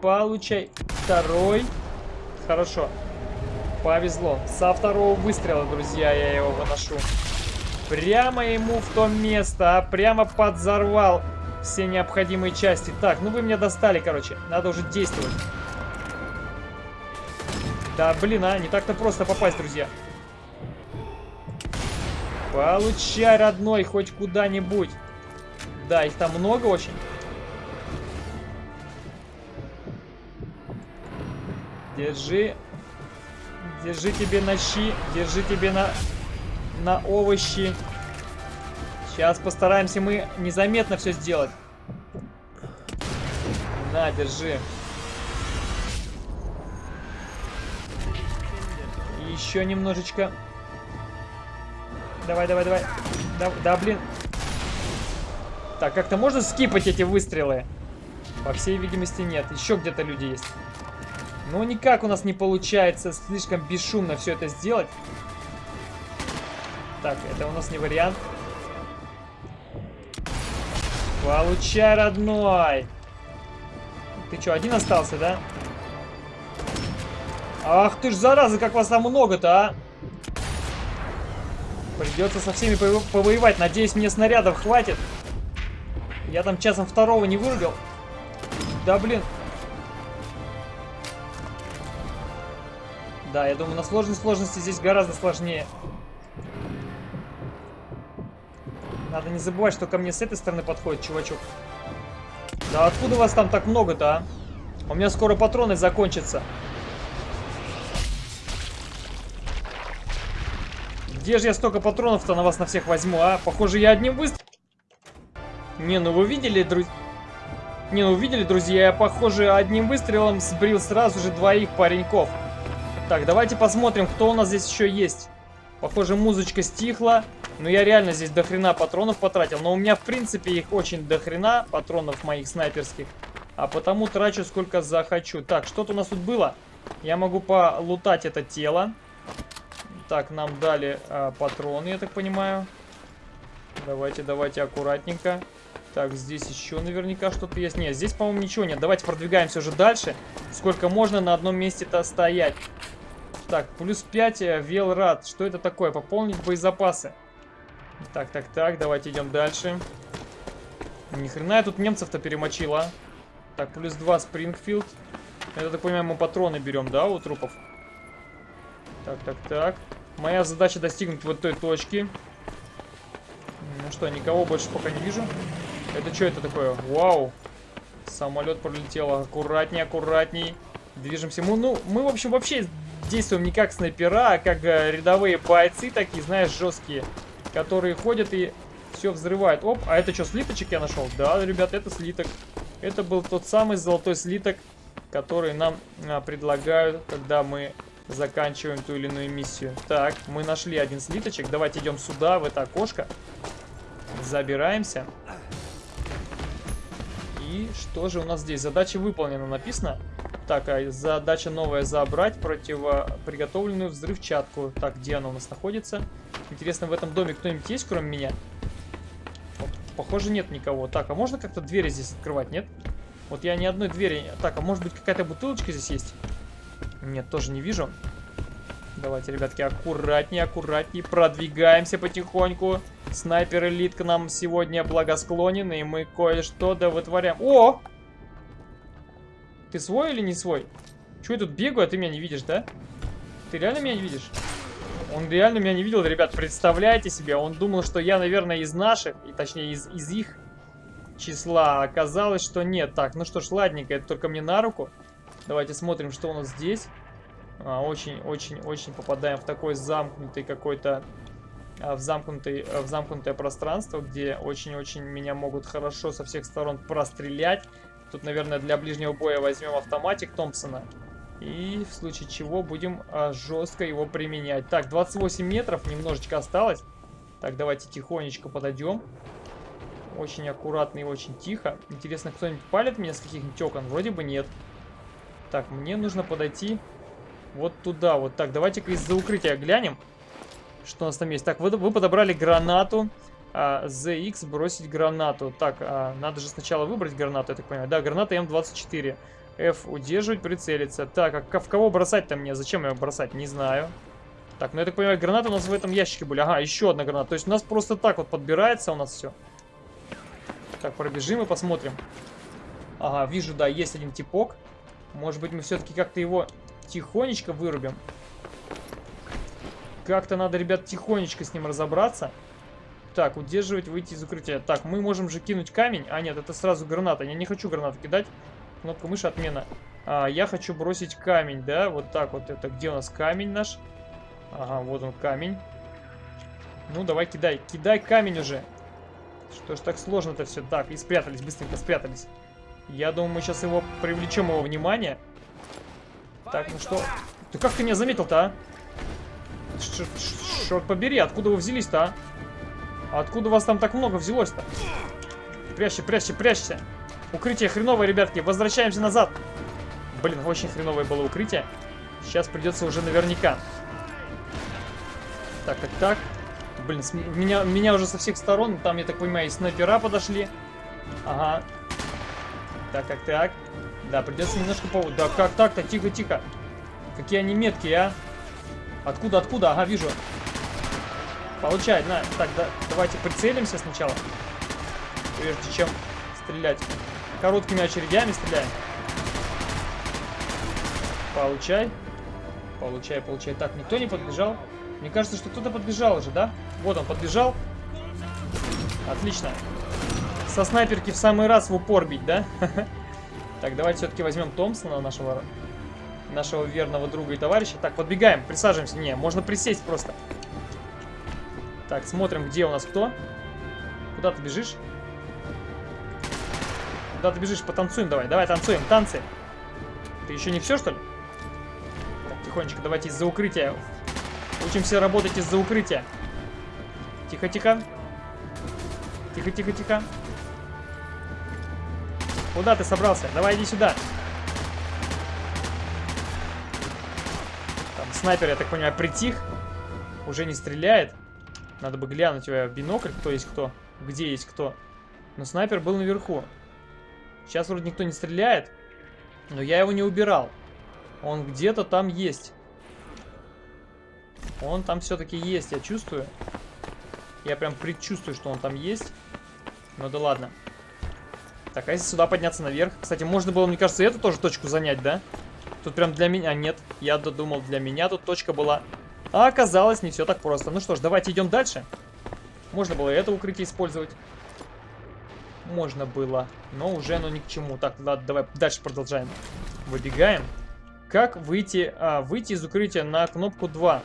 Получай. Второй. Хорошо. Повезло. Со второго выстрела, друзья, я его выношу. Прямо ему в то место, а прямо подзорвал все необходимые части. Так, ну вы меня достали, короче. Надо уже действовать. Да, блин, а, не так-то просто попасть, друзья. Получай, родной, хоть куда-нибудь. Да, их там много очень. Держи. Держи тебе на щи. Держи тебе на, на овощи. Сейчас постараемся мы незаметно все сделать. На, держи. Еще немножечко. Давай, давай, давай. Да, да блин. Так, как-то можно скипать эти выстрелы? По всей видимости, нет. Еще где-то люди есть. Но никак у нас не получается слишком бесшумно все это сделать. Так, это у нас не вариант. Получай, родной! Ты что, один остался, да? Ах ты ж, зараза, как вас там много-то, а! Придется со всеми повоевать. Надеюсь, мне снарядов хватит. Я там часом второго не вырубил. Да, блин. Да, я думаю, на сложной сложности здесь гораздо сложнее. Надо не забывать, что ко мне с этой стороны подходит чувачок. Да откуда вас там так много-то, а? У меня скоро патроны закончатся. Где же я столько патронов-то на вас на всех возьму, а? Похоже, я одним выстрелом... Не, ну вы видели, друзья... Не, ну видели, друзья, я, похоже, одним выстрелом сбрил сразу же двоих пареньков. Так, давайте посмотрим, кто у нас здесь еще есть. Похоже, музычка стихла. Но я реально здесь дохрена патронов потратил. Но у меня, в принципе, их очень дохрена, патронов моих снайперских. А потому трачу сколько захочу. Так, что-то у нас тут было. Я могу полутать это тело. Так, нам дали а, патроны, я так понимаю. Давайте, давайте аккуратненько. Так, здесь еще наверняка что-то есть. Нет, здесь, по-моему, ничего нет. Давайте продвигаемся уже дальше. Сколько можно на одном месте-то стоять. Так, плюс 5 э, велрад. Что это такое? Пополнить боезапасы. Так, так, так, давайте идем дальше. Ни хрена я тут немцев-то перемочила. Так, плюс 2 Спрингфилд. Это, так понимаю, мы патроны берем, да, у трупов? Так, так, так. Моя задача достигнуть вот той точки. Ну что, никого больше пока не вижу. Это что это такое? Вау. Самолет пролетел. Аккуратней, аккуратней. Движемся. Мы, ну, мы, в общем, вообще действуем не как снайпера, а как э, рядовые бойцы такие, знаешь, жесткие. Которые ходят и все взрывают. Оп, а это что, слиточек я нашел? Да, ребят, это слиток. Это был тот самый золотой слиток, который нам а, предлагают, когда мы заканчиваем ту или иную миссию. Так, мы нашли один слиточек. Давайте идем сюда, в это окошко. Забираемся. И что же у нас здесь? Задача выполнена, написано. Так, а задача новая забрать противоприготовленную взрывчатку. Так, где она у нас находится? Интересно, в этом доме кто-нибудь есть, кроме меня? Похоже, нет никого. Так, а можно как-то двери здесь открывать, нет? Вот я ни одной двери... Так, а может быть какая-то бутылочка здесь есть? Нет, тоже не вижу. Давайте, ребятки, аккуратнее, аккуратнее. Продвигаемся потихоньку. Снайпер элит к нам сегодня благосклонен, и мы кое-что да вытворяем. О! Ты свой или не свой? Чего я тут бегаю, а ты меня не видишь, да? Ты реально меня не видишь? Он реально меня не видел, ребят, представляете себе? Он думал, что я, наверное, из наших, и точнее из, из их числа. Оказалось, что нет. Так, ну что ж, ладненько, это только мне на руку. Давайте смотрим, что у нас здесь. Очень-очень-очень а, попадаем в такой замкнутый какой-то... А, в, замкнутый, в замкнутое пространство, где очень-очень меня могут хорошо со всех сторон прострелять. Тут, наверное, для ближнего боя возьмем автоматик Томпсона. И в случае чего будем а, жестко его применять. Так, 28 метров, немножечко осталось. Так, давайте тихонечко подойдем. Очень аккуратно и очень тихо. Интересно, кто-нибудь палит меня с каких-нибудь окон? Вроде бы нет. Так, мне нужно подойти вот туда. Вот так, давайте-ка из-за укрытия глянем, что у нас там есть. Так, вы, вы подобрали гранату. А, ZX бросить гранату. Так, а, надо же сначала выбрать гранату, я так понимаю. Да, граната М24. F удерживать, прицелиться. Так, а в кого бросать-то мне? Зачем ее бросать? Не знаю. Так, ну я так понимаю, гранаты у нас в этом ящике были. Ага, еще одна граната. То есть у нас просто так вот подбирается у нас все. Так, пробежим и посмотрим. Ага, вижу, да, есть один типок. Может быть, мы все-таки как-то его тихонечко вырубим. Как-то надо, ребят, тихонечко с ним разобраться. Так, удерживать, выйти из укрытия. Так, мы можем же кинуть камень. А, нет, это сразу граната. Я не хочу гранату кидать. Кнопка мыши, отмена. А, я хочу бросить камень, да? Вот так вот. Это где у нас камень наш? Ага, вот он камень. Ну, давай кидай. Кидай камень уже. Что ж так сложно-то все. Так, и спрятались, быстренько спрятались. Я думаю, мы сейчас его привлечем его внимание. Так, ну что? Ты как ты меня заметил-то, а? Черт побери, откуда вы взялись-то, а? Откуда вас там так много взялось-то? Прячься, прячься, прячься. Укрытие хреновое, ребятки. Возвращаемся назад. Блин, очень хреновое было укрытие. Сейчас придется уже наверняка. Так, так, так. Блин, меня, меня уже со всех сторон. Там, я так понимаю, и снайпера подошли. Ага. Так, так, так. Да, придется немножко по... Да как так-то? Тихо, тихо. Какие они меткие, а? Откуда, откуда? Ага, вижу. Получай, на. Так, да, давайте прицелимся сначала. Прежде чем стрелять. Короткими очередями стреляем. Получай. Получай, получай. Так, никто не подбежал. Мне кажется, что кто-то подбежал уже, да? Вот он подбежал. Отлично. Со снайперки в самый раз в упор бить, да? <laughs> Так, давайте все-таки возьмем Томпсона, нашего, нашего верного друга и товарища. Так, подбегаем, присаживаемся. Не, можно присесть просто. Так, смотрим, где у нас кто. Куда ты бежишь? Куда ты бежишь? Потанцуем давай. Давай, танцуем, танцы. Ты еще не все, что ли? Так, тихонечко, давайте из-за укрытия. Учимся работать из-за укрытия. Тихо-тихо. Тихо-тихо-тихо. Куда ты собрался? Давай иди сюда. Там снайпер, я так понимаю, притих. Уже не стреляет. Надо бы глянуть в бинокль, кто есть кто. Где есть кто. Но снайпер был наверху. Сейчас вроде никто не стреляет. Но я его не убирал. Он где-то там есть. Он там все-таки есть, я чувствую. Я прям предчувствую, что он там есть. Ну да ладно. Так, а если сюда подняться наверх? Кстати, можно было, мне кажется, эту тоже точку занять, да? Тут прям для меня... Нет, я додумал, для меня тут точка была. А оказалось, не все так просто. Ну что ж, давайте идем дальше. Можно было это укрытие использовать. Можно было, но уже оно ни к чему. Так, ладно, давай дальше продолжаем. Выбегаем. Как выйти, а, выйти из укрытия на кнопку 2?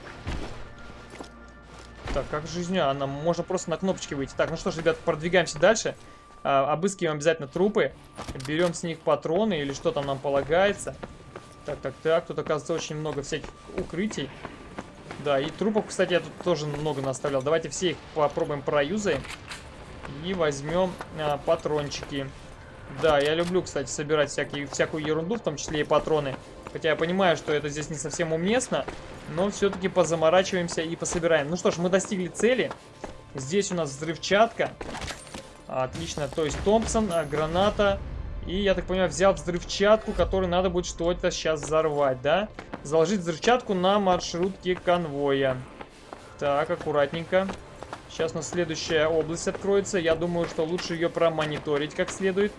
Так, как жизнь? Она можно просто на кнопочке выйти. Так, ну что ж, ребят, продвигаемся дальше. А, обыскиваем обязательно трупы. Берем с них патроны или что там нам полагается. Так, так, так. Тут, оказывается, очень много всяких укрытий. Да, и трупов, кстати, я тут тоже много наставлял. Давайте все их попробуем проюзаем. И возьмем а, патрончики. Да, я люблю, кстати, собирать всякие, всякую ерунду, в том числе и патроны. Хотя я понимаю, что это здесь не совсем уместно. Но все-таки позаморачиваемся и пособираем. Ну что ж, мы достигли цели. Здесь у нас взрывчатка. Отлично, то есть Томпсон, а, граната. И, я так понимаю, взял взрывчатку, которую надо будет что-то сейчас взорвать, да? Заложить взрывчатку на маршрутке конвоя. Так, аккуратненько. Сейчас у нас следующая область откроется. Я думаю, что лучше ее промониторить как следует.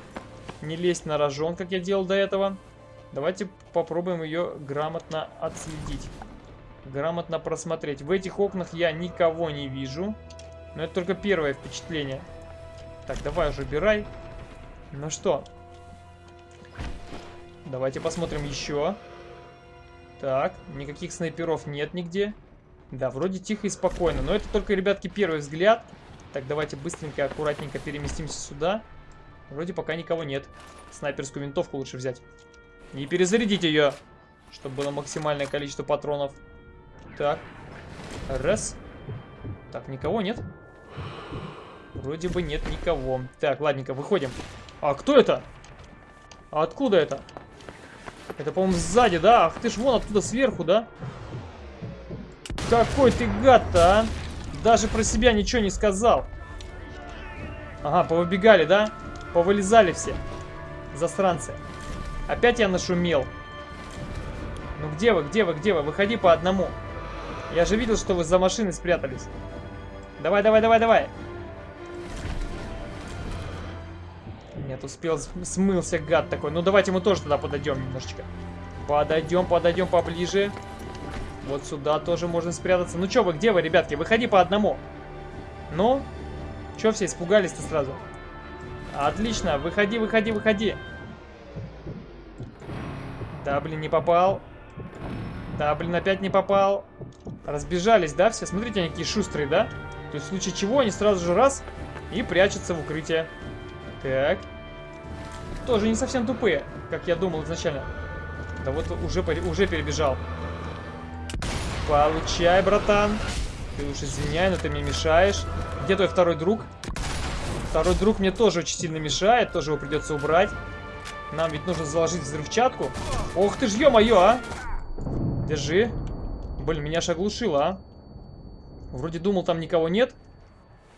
Не лезть на рожон, как я делал до этого. Давайте попробуем ее грамотно отследить. Грамотно просмотреть. В этих окнах я никого не вижу. Но это только первое впечатление. Так, давай уже убирай. Ну что? Давайте посмотрим еще. Так, никаких снайперов нет нигде. Да, вроде тихо и спокойно. Но это только, ребятки, первый взгляд. Так, давайте быстренько, аккуратненько переместимся сюда. Вроде пока никого нет. Снайперскую винтовку лучше взять. И перезарядить ее, чтобы было максимальное количество патронов. Так. Раз. Так, никого нет? Вроде бы нет никого. Так, ладненько, выходим. А кто это? А откуда это? Это, по-моему, сзади, да? Ах ты ж вон оттуда сверху, да? Какой ты гад-то, а? Даже про себя ничего не сказал. Ага, повыбегали, да? Повылезали все. Засранцы. Опять я нашумел. Ну где вы, где вы, где вы? Выходи по одному. Я же видел, что вы за машиной спрятались. Давай, давай, давай, давай. Нет, успел, смылся гад такой. Ну давайте мы тоже туда подойдем немножечко. Подойдем, подойдем поближе. Вот сюда тоже можно спрятаться. Ну что вы, где вы, ребятки? Выходи по одному. Ну? Че все испугались-то сразу? Отлично, выходи, выходи, выходи. Да, блин, не попал. Да, блин, опять не попал. Разбежались, да, все? Смотрите, они какие шустрые, да? То есть в случае чего они сразу же раз и прячутся в укрытие. Так. Тоже не совсем тупые, как я думал изначально. Да вот уже, уже перебежал. Получай, братан. Ты уж извиняй, но ты мне мешаешь. Где твой второй друг? Второй друг мне тоже очень сильно мешает, тоже его придется убрать. Нам ведь нужно заложить взрывчатку. Ох ты ж, ё-моё, а! Держи. Блин, меня аж оглушило, а. Вроде думал, там никого нет.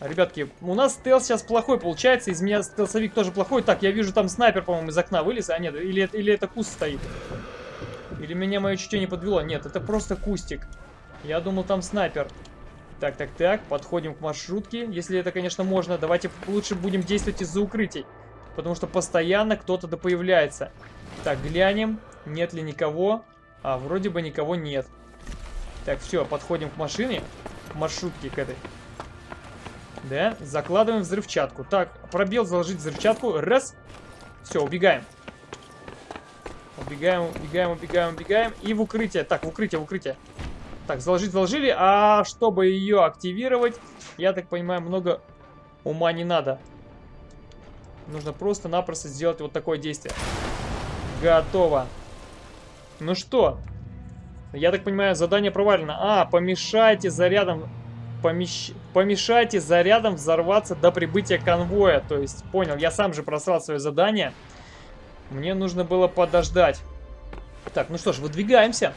Ребятки, у нас стелс сейчас плохой получается. Из меня стелсовик тоже плохой. Так, я вижу, там снайпер, по-моему, из окна вылез. А нет, или, или это куст стоит. Или меня мое чутье не подвело. Нет, это просто кустик. Я думал, там снайпер. Так, так, так. Подходим к маршрутке. Если это, конечно, можно. Давайте лучше будем действовать из-за укрытий. Потому что постоянно кто-то да появляется. Так, глянем. Нет ли никого? А, вроде бы никого нет. Так, все, подходим к машине. К маршрутке к этой. Да, закладываем взрывчатку. Так, пробел заложить взрывчатку. Раз. Все, убегаем. Убегаем, убегаем, убегаем, убегаем. И в укрытие. Так, в укрытие, в укрытие. Так, заложить заложили. А чтобы ее активировать, я так понимаю, много ума не надо. Нужно просто-напросто сделать вот такое действие. Готово. Ну что? Я так понимаю, задание провалено. А, помешайте зарядом... Помещ... Помешайте зарядом взорваться до прибытия конвоя. То есть, понял, я сам же просрал свое задание. Мне нужно было подождать. Так, ну что ж, выдвигаемся.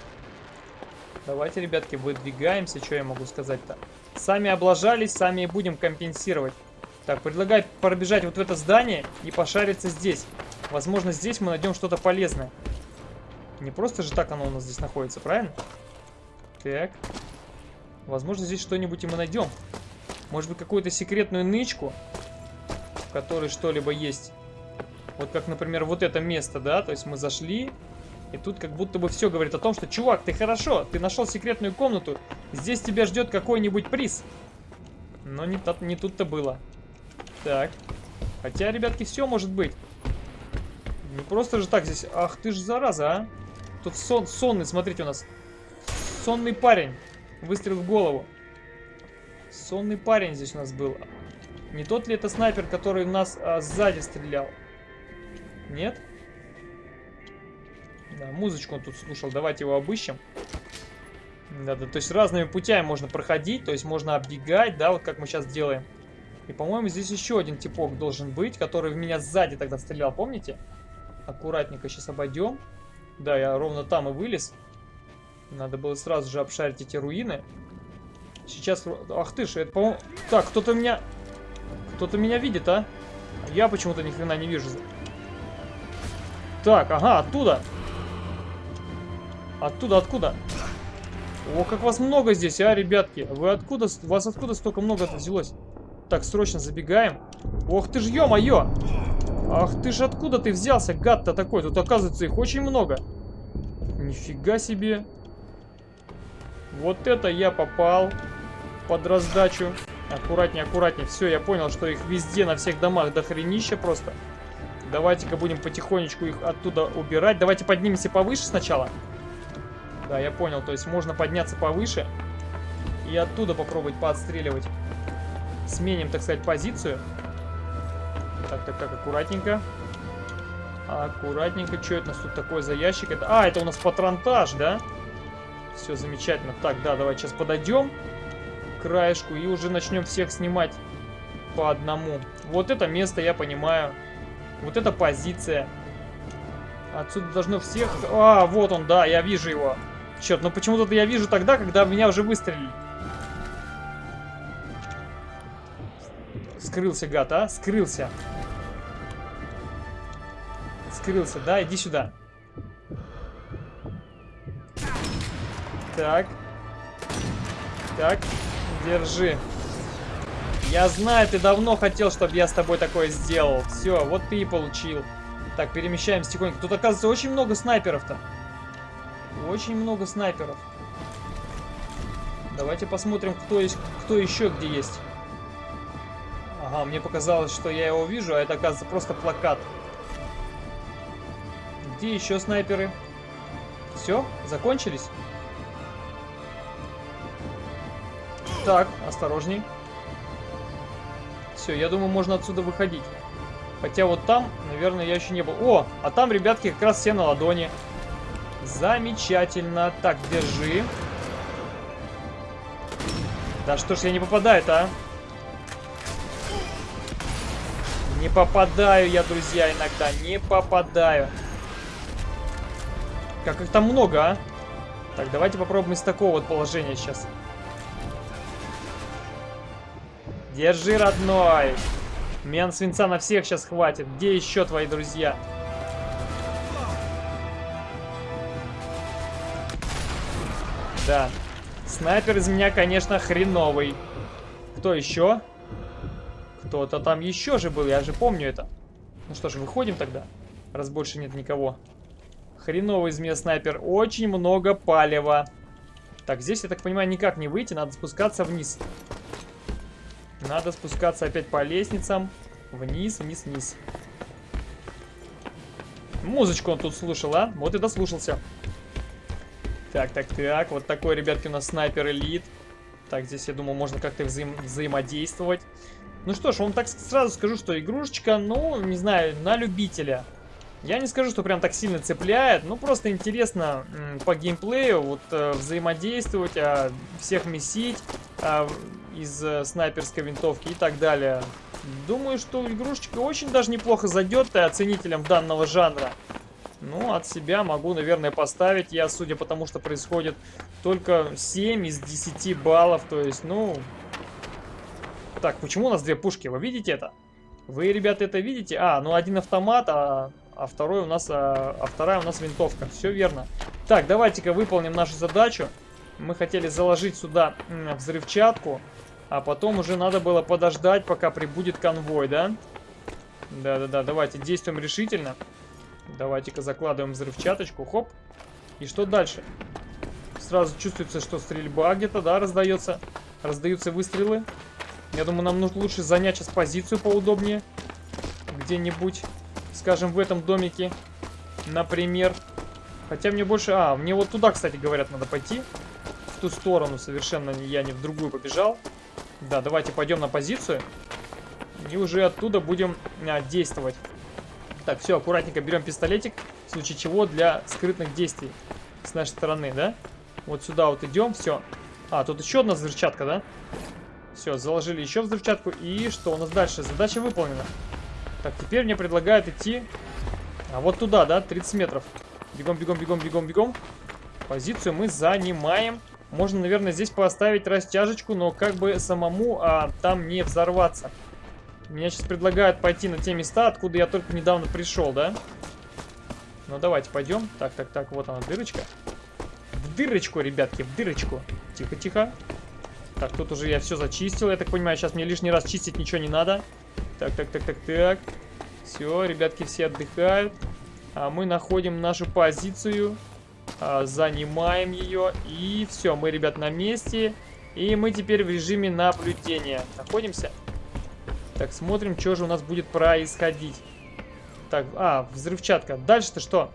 Давайте, ребятки, выдвигаемся. Что я могу сказать-то? Сами облажались, сами и будем компенсировать. Так, предлагаю пробежать вот в это здание и пошариться здесь. Возможно, здесь мы найдем что-то полезное. Не просто же так оно у нас здесь находится, правильно? Так. Возможно, здесь что-нибудь и мы найдем. Может быть, какую-то секретную нычку, в которой что-либо есть. Вот как, например, вот это место, да? То есть мы зашли, и тут как будто бы все говорит о том, что, чувак, ты хорошо, ты нашел секретную комнату, здесь тебя ждет какой-нибудь приз. Но не, не тут-то было. Так. Хотя, ребятки, все может быть. Не просто же так здесь. Ах ты ж зараза, а. Тут сон, сонный, смотрите, у нас. Сонный парень. Выстрел в голову. Сонный парень здесь у нас был. Не тот ли это снайпер, который нас а, сзади стрелял? Нет? Да, музычку он тут слушал. Давайте его обыщем. Да, да, то есть разными путями можно проходить, то есть можно оббегать, да, вот как мы сейчас делаем. И, по-моему, здесь еще один типок должен быть, который в меня сзади тогда стрелял, помните? Аккуратненько сейчас обойдем. Да, я ровно там и вылез. Надо было сразу же обшарить эти руины. Сейчас... Ах ты ж, это, по-моему... Так, кто-то меня... Кто-то меня видит, а? Я почему-то ни хрена не вижу. Так, ага, оттуда. Оттуда, откуда? О, как вас много здесь, а, ребятки. Вы откуда... Вас откуда столько много взялось? Так, срочно забегаем. Ох ты ж, ё-моё! Ах ты ж, откуда ты взялся, гад-то такой? Тут, оказывается, их очень много. Нифига себе. Вот это я попал под раздачу. Аккуратнее, аккуратнее. Все, я понял, что их везде, на всех домах дохренища просто. Давайте-ка будем потихонечку их оттуда убирать. Давайте поднимемся повыше сначала. Да, я понял. То есть можно подняться повыше и оттуда попробовать поотстреливать сменим, так сказать, позицию. Так, так, так, аккуратненько. Аккуратненько. Что это у нас тут такое за ящик? Это... А, это у нас патронтаж, да? Все замечательно. Так, да, давай сейчас подойдем к краешку и уже начнем всех снимать по одному. Вот это место, я понимаю. Вот эта позиция. Отсюда должно всех... А, вот он, да, я вижу его. Черт, ну почему-то я вижу тогда, когда меня уже выстрелили. Скрылся, гад, а? Скрылся. Скрылся, да? Иди сюда. Так. Так. Держи. Я знаю, ты давно хотел, чтобы я с тобой такое сделал. Все, вот ты и получил. Так, перемещаемся тихонько. Тут, оказывается, очень много снайперов-то. Очень много снайперов. Давайте посмотрим, кто, есть, кто еще где есть. Ага, мне показалось, что я его вижу, а это, оказывается, просто плакат. Где еще снайперы? Все? Закончились? Так, осторожней. Все, я думаю, можно отсюда выходить. Хотя вот там, наверное, я еще не был. О, а там, ребятки, как раз все на ладони. Замечательно. Так, держи. Да что ж я не попадаю-то, а? Не попадаю я, друзья, иногда. Не попадаю. Как их там много, а? Так, давайте попробуем из такого вот положения сейчас. Держи, родной. Мен свинца на всех сейчас хватит. Где еще твои друзья? Да. Снайпер из меня, конечно, хреновый. Кто еще? Кто-то там еще же был, я же помню это. Ну что ж, выходим тогда, раз больше нет никого. Хреновый из меня снайпер. Очень много палева. Так, здесь, я так понимаю, никак не выйти, надо спускаться вниз. Надо спускаться опять по лестницам. Вниз, вниз, вниз. Музычку он тут слушал, а? Вот и дослушался. Так, так, так. Вот такой, ребятки, у нас снайпер элит. Так, здесь, я думаю, можно как-то взаим взаимодействовать. Ну что ж, вам так сразу скажу, что игрушечка, ну, не знаю, на любителя. Я не скажу, что прям так сильно цепляет, ну просто интересно по геймплею вот э, взаимодействовать, э, всех месить э, из э, снайперской винтовки и так далее. Думаю, что игрушечка очень даже неплохо зайдет оценителям данного жанра. Ну, от себя могу, наверное, поставить. Я, судя по тому, что происходит, только 7 из 10 баллов. То есть, ну... Так, почему у нас две пушки? Вы видите это? Вы, ребята, это видите? А, ну один автомат, а, а второй у нас, а, а вторая у нас винтовка. Все верно. Так, давайте-ка выполним нашу задачу. Мы хотели заложить сюда взрывчатку, а потом уже надо было подождать, пока прибудет конвой, да? Да-да-да, давайте действуем решительно. Давайте-ка закладываем взрывчаточку. Хоп. И что дальше? Сразу чувствуется, что стрельба где-то, да, раздается. Раздаются выстрелы. Я думаю, нам нужно лучше занять сейчас позицию поудобнее. Где-нибудь, скажем, в этом домике. Например. Хотя мне больше... А, мне вот туда, кстати, говорят, надо пойти. Ту сторону совершенно я не в другую побежал. Да, давайте пойдем на позицию. И уже оттуда будем а, действовать. Так, все, аккуратненько берем пистолетик, в случае чего для скрытных действий с нашей стороны, да? Вот сюда вот идем, все. А, тут еще одна взрывчатка, да? Все, заложили еще взрывчатку. И что у нас дальше? Задача выполнена. Так, теперь мне предлагают идти а вот туда, да, 30 метров. Бегом, бегом, бегом, бегом, бегом. Позицию мы занимаем. Можно, наверное, здесь поставить растяжечку, но как бы самому а, там не взорваться. Меня сейчас предлагают пойти на те места, откуда я только недавно пришел, да? Ну, давайте пойдем. Так, так, так, вот она, дырочка. В дырочку, ребятки, в дырочку. Тихо, тихо. Так, тут уже я все зачистил. Я так понимаю, сейчас мне лишний раз чистить ничего не надо. Так, так, так, так, так. Все, ребятки все отдыхают. А мы находим нашу позицию. А, занимаем ее. И все, мы, ребят, на месте. И мы теперь в режиме наблюдения находимся. Так, смотрим, что же у нас будет происходить. Так, а, взрывчатка. Дальше-то что?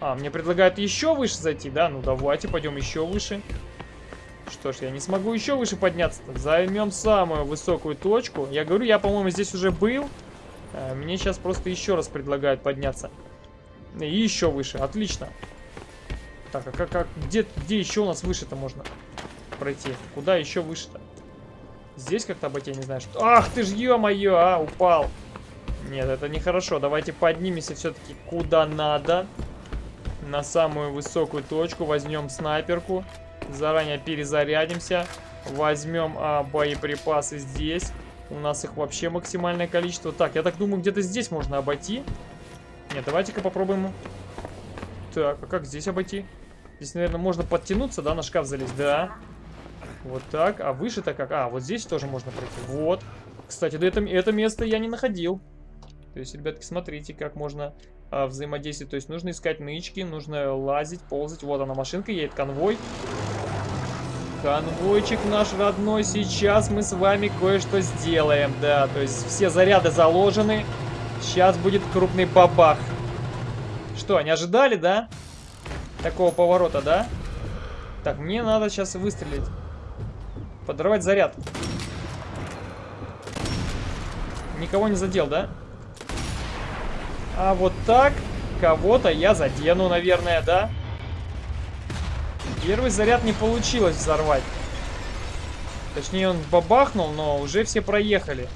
А, мне предлагают еще выше зайти, да? Ну, давайте, пойдем еще выше. Что ж, я не смогу еще выше подняться. -то. Займем самую высокую точку. Я говорю, я, по-моему, здесь уже был. А, мне сейчас просто еще раз предлагают подняться. И еще выше. Отлично. Так, а как, как где, где еще у нас выше-то можно пройти? Куда еще выше-то? Здесь как-то обойти, я не знаю, что... Ах ты ж, ё-моё, а, упал. Нет, это нехорошо. Давайте поднимемся все-таки куда надо. На самую высокую точку. Возьмем снайперку. Заранее перезарядимся. Возьмем а, боеприпасы здесь. У нас их вообще максимальное количество. Так, я так думаю, где-то здесь можно обойти. Нет, давайте-ка попробуем. Так, а как здесь обойти? Здесь, наверное, можно подтянуться, да, на шкаф залезть? Да. Вот так. А выше-то как? А, вот здесь тоже можно пройти. Вот. Кстати, да это, это место я не находил. То есть, ребятки, смотрите, как можно а, взаимодействовать. То есть, нужно искать нычки, нужно лазить, ползать. Вот она, машинка едет, конвой. Конвойчик наш родной. Сейчас мы с вами кое-что сделаем. Да, то есть, все заряды заложены. Сейчас будет крупный бабах. Что, не ожидали, да? Такого поворота, да? Так, мне надо сейчас выстрелить. Подорвать заряд. Никого не задел, да? А вот так кого-то я задену, наверное, да? Первый заряд не получилось взорвать. Точнее, он бабахнул, но уже все проехали.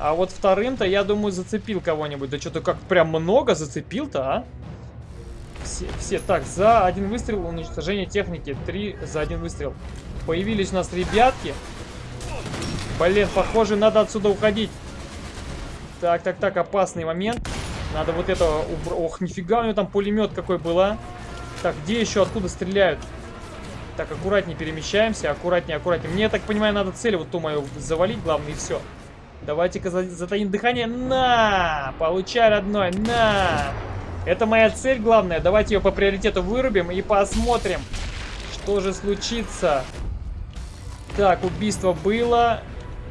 А вот вторым-то, я думаю, зацепил кого-нибудь. Да что-то как прям много зацепил-то, а? Все, все. Так, за один выстрел уничтожение техники. Три за один выстрел. Появились у нас ребятки. Блин, похоже, надо отсюда уходить. Так, так, так, опасный момент. Надо вот это убр... Ох, нифига у него там пулемет какой был, а. Так, где еще, откуда стреляют? Так, аккуратнее перемещаемся, аккуратнее, аккуратнее. Мне, я так понимаю, надо цель вот ту мою завалить, главное, и все. Давайте-ка затаим дыхание. На! Получай, родной, на! Это моя цель главная. Давайте ее по приоритету вырубим и посмотрим, что же случится. Так, убийство было.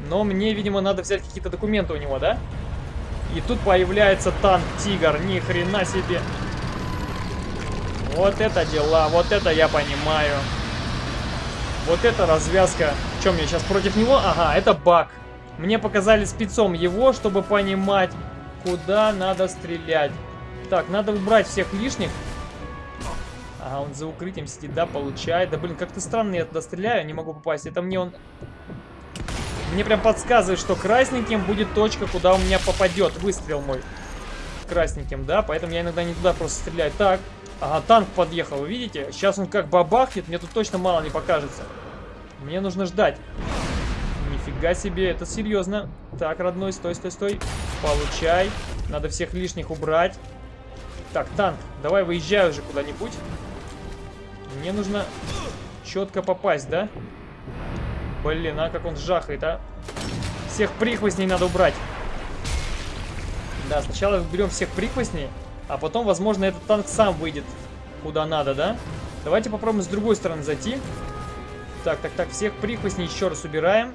Но мне, видимо, надо взять какие-то документы у него, да? И тут появляется танк Тигр. Ни хрена себе. Вот это дела, вот это я понимаю. Вот это развязка. Чем мне сейчас против него? Ага, это баг. Мне показали спецом его, чтобы понимать, куда надо стрелять. Так, надо убрать всех лишних. Ага, он за укрытием сидит, да, получает. Да, блин, как-то странно я туда стреляю, не могу попасть. Это мне он... Мне прям подсказывает, что красненьким будет точка, куда у меня попадет выстрел мой. Красненьким, да, поэтому я иногда не туда просто стреляю. Так, ага, танк подъехал, вы видите? Сейчас он как бабахнет, мне тут точно мало не покажется. Мне нужно ждать. Нифига себе, это серьезно. Так, родной, стой, стой, стой. Получай. Надо всех лишних убрать. Так, танк, давай выезжай уже куда-нибудь. Мне нужно четко попасть, да? Блин, а как он жахает, а? Всех прихвостней надо убрать. Да, сначала берем всех прихвостней, а потом, возможно, этот танк сам выйдет куда надо, да? Давайте попробуем с другой стороны зайти. Так, так, так, всех прихвостней еще раз убираем.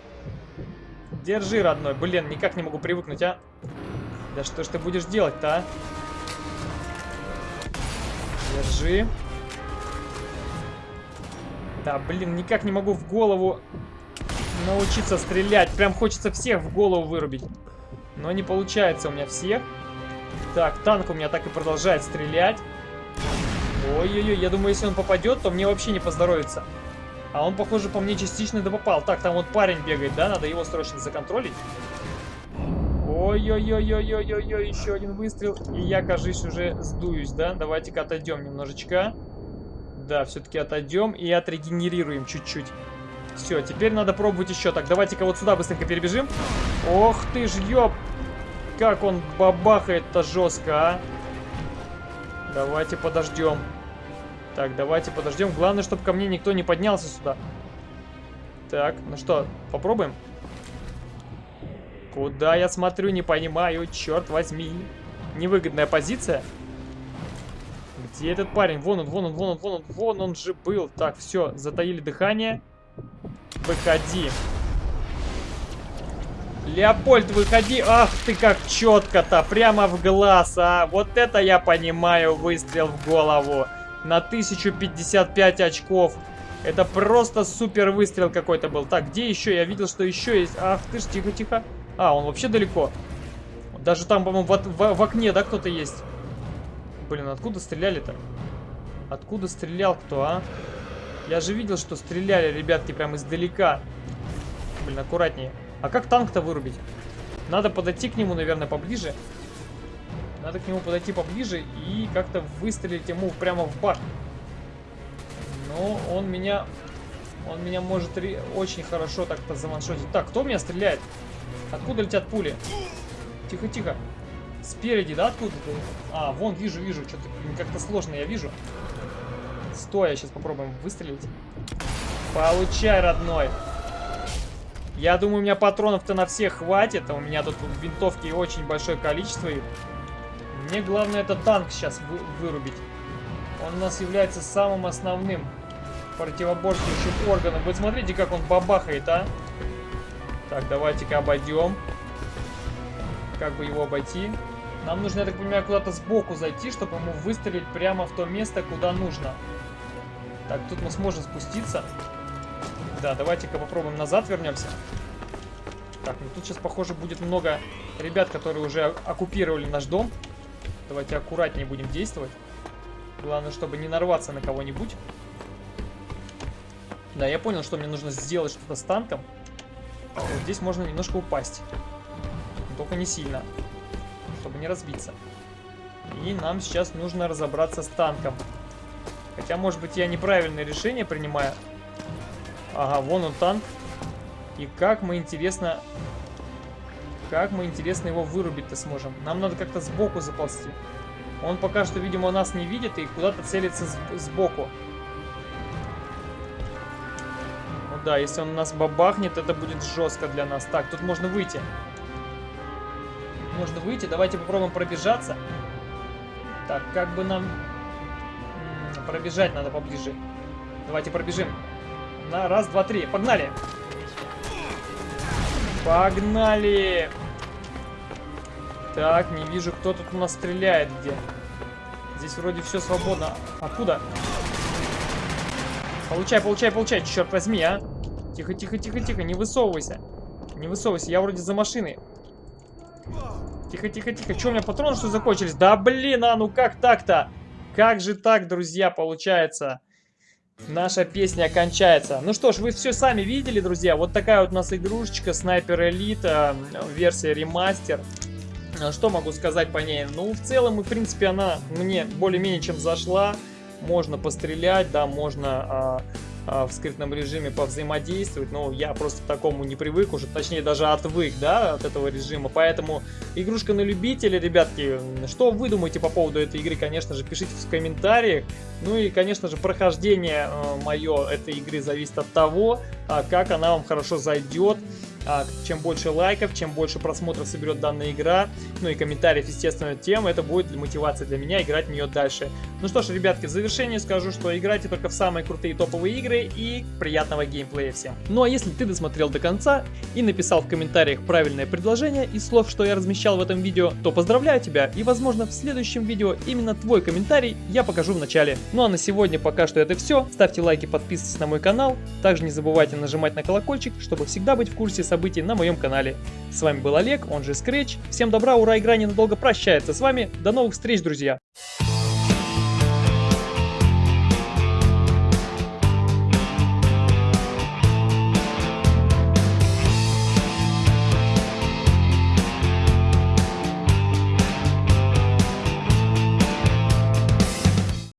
Держи, родной. Блин, никак не могу привыкнуть, а? Да что ж ты будешь делать-то, а? Держи. Да, блин, никак не могу в голову научиться стрелять. Прям хочется всех в голову вырубить. Но не получается у меня всех. Так, танк у меня так и продолжает стрелять. Ой-ой-ой, я думаю, если он попадет, то мне вообще не поздоровится. А он, похоже, по мне частично допопал. Так, там вот парень бегает, да? Надо его срочно законтролить. Ой-ой-ой-ой-ой-ой-ой, еще один выстрел. И я, кажись, уже сдуюсь, да? Давайте-ка отойдем немножечко. Да, все-таки отойдем и отрегенерируем чуть-чуть. Все, теперь надо пробовать еще. Так, давайте-ка вот сюда быстренько перебежим. Ох ты ж, ёп! Как он бабахает-то жестко, а! Давайте подождем. Так, давайте подождем. Главное, чтобы ко мне никто не поднялся сюда. Так, ну что, попробуем? Куда я смотрю, не понимаю, черт возьми. Невыгодная позиция. Где этот парень? Вон он, вон он, вон он, вон он, вон он же был. Так, все, затаили дыхание. Выходи. Леопольд, выходи. Ах ты как четко-то, прямо в глаз, а. Вот это я понимаю, выстрел в голову. На 1055 очков. Это просто супер выстрел какой-то был. Так, где еще? Я видел, что еще есть. Ах ты ж, тихо-тихо. А, он вообще далеко. Даже там, по-моему, в, в, в окне, да, кто-то есть? Блин, откуда стреляли-то? Откуда стрелял кто, а? Я же видел, что стреляли ребятки прям издалека. Блин, аккуратнее. А как танк-то вырубить? Надо подойти к нему, наверное, поближе. Надо к нему подойти поближе и как-то выстрелить ему прямо в башню. Но он меня... Он меня может очень хорошо так-то заваншотить. Так, кто меня стреляет? Откуда летят пули? Тихо-тихо. Спереди, да, откуда -то? А, вон, вижу, вижу. Что-то как-то сложно я вижу. Стоя, сейчас попробуем выстрелить. Получай, родной. Я думаю, у меня патронов-то на всех хватит. А у меня тут винтовки очень большое количество. И мне главное это танк сейчас вы вырубить. Он у нас является самым основным противоборствующим органом. Вы смотрите, как он бабахает, а? Так, давайте-ка обойдем. Как бы его обойти? Нам нужно, я так понимаю, куда-то сбоку зайти, чтобы ему выстрелить прямо в то место, куда нужно. Так, тут мы сможем спуститься. Да, давайте-ка попробуем назад вернемся. Так, ну тут сейчас, похоже, будет много ребят, которые уже оккупировали наш дом. Давайте аккуратнее будем действовать. Главное, чтобы не нарваться на кого-нибудь. Да, я понял, что мне нужно сделать что-то с танком. Вот здесь можно немножко упасть. Только не сильно. Чтобы не разбиться. И нам сейчас нужно разобраться с танком. Хотя, может быть, я неправильное решение принимаю. Ага, вон он танк. И как мы, интересно... Как мы, интересно, его вырубить-то сможем? Нам надо как-то сбоку заползти. Он пока что, видимо, нас не видит и куда-то целится сбоку. Да, если он нас бабахнет, это будет жестко для нас. Так, тут можно выйти. Можно выйти. Давайте попробуем пробежаться. Так, как бы нам... Пробежать надо поближе. Давайте пробежим. На раз, два, три. Погнали! Погнали! Так, не вижу, кто тут у нас стреляет где. Здесь вроде все свободно. Откуда? Получай, получай, получай, черт возьми, а. Тихо, тихо, тихо, тихо, не высовывайся. Не высовывайся, я вроде за машиной. Тихо, тихо, тихо. Че, у меня патроны что закончились? Да блин, а ну как так-то? Как же так, друзья, получается? Наша песня кончается. Ну что ж, вы все сами видели, друзья. Вот такая вот у нас игрушечка Снайпер Элита, версия ремастер. А что могу сказать по ней? Ну, в целом, в принципе, она мне более-менее чем зашла. Можно пострелять, да, можно а, в скрытном режиме повзаимодействовать, но я просто к такому не привык уже, точнее даже отвык, да, от этого режима, поэтому игрушка на любителя, ребятки, что вы думаете по поводу этой игры, конечно же, пишите в комментариях, ну и, конечно же, прохождение э, мое этой игры зависит от того, а, как она вам хорошо зайдет, а, чем больше лайков, чем больше просмотров соберет данная игра, ну и комментариев, естественно, тем это будет мотивация для меня играть в нее дальше. Ну что ж, ребятки, в завершение скажу, что играйте только в самые крутые топовые игры и приятного геймплея всем. Ну а если ты досмотрел до конца и написал в комментариях правильное предложение из слов, что я размещал в этом видео, то поздравляю тебя и возможно в следующем видео именно твой комментарий я покажу в начале. Ну а на сегодня пока что это все. Ставьте лайки, подписывайтесь на мой канал. Также не забывайте нажимать на колокольчик, чтобы всегда быть в курсе событий на моем канале. С вами был Олег, он же Scratch. Всем добра, ура, игра ненадолго прощается с вами. До новых встреч, друзья!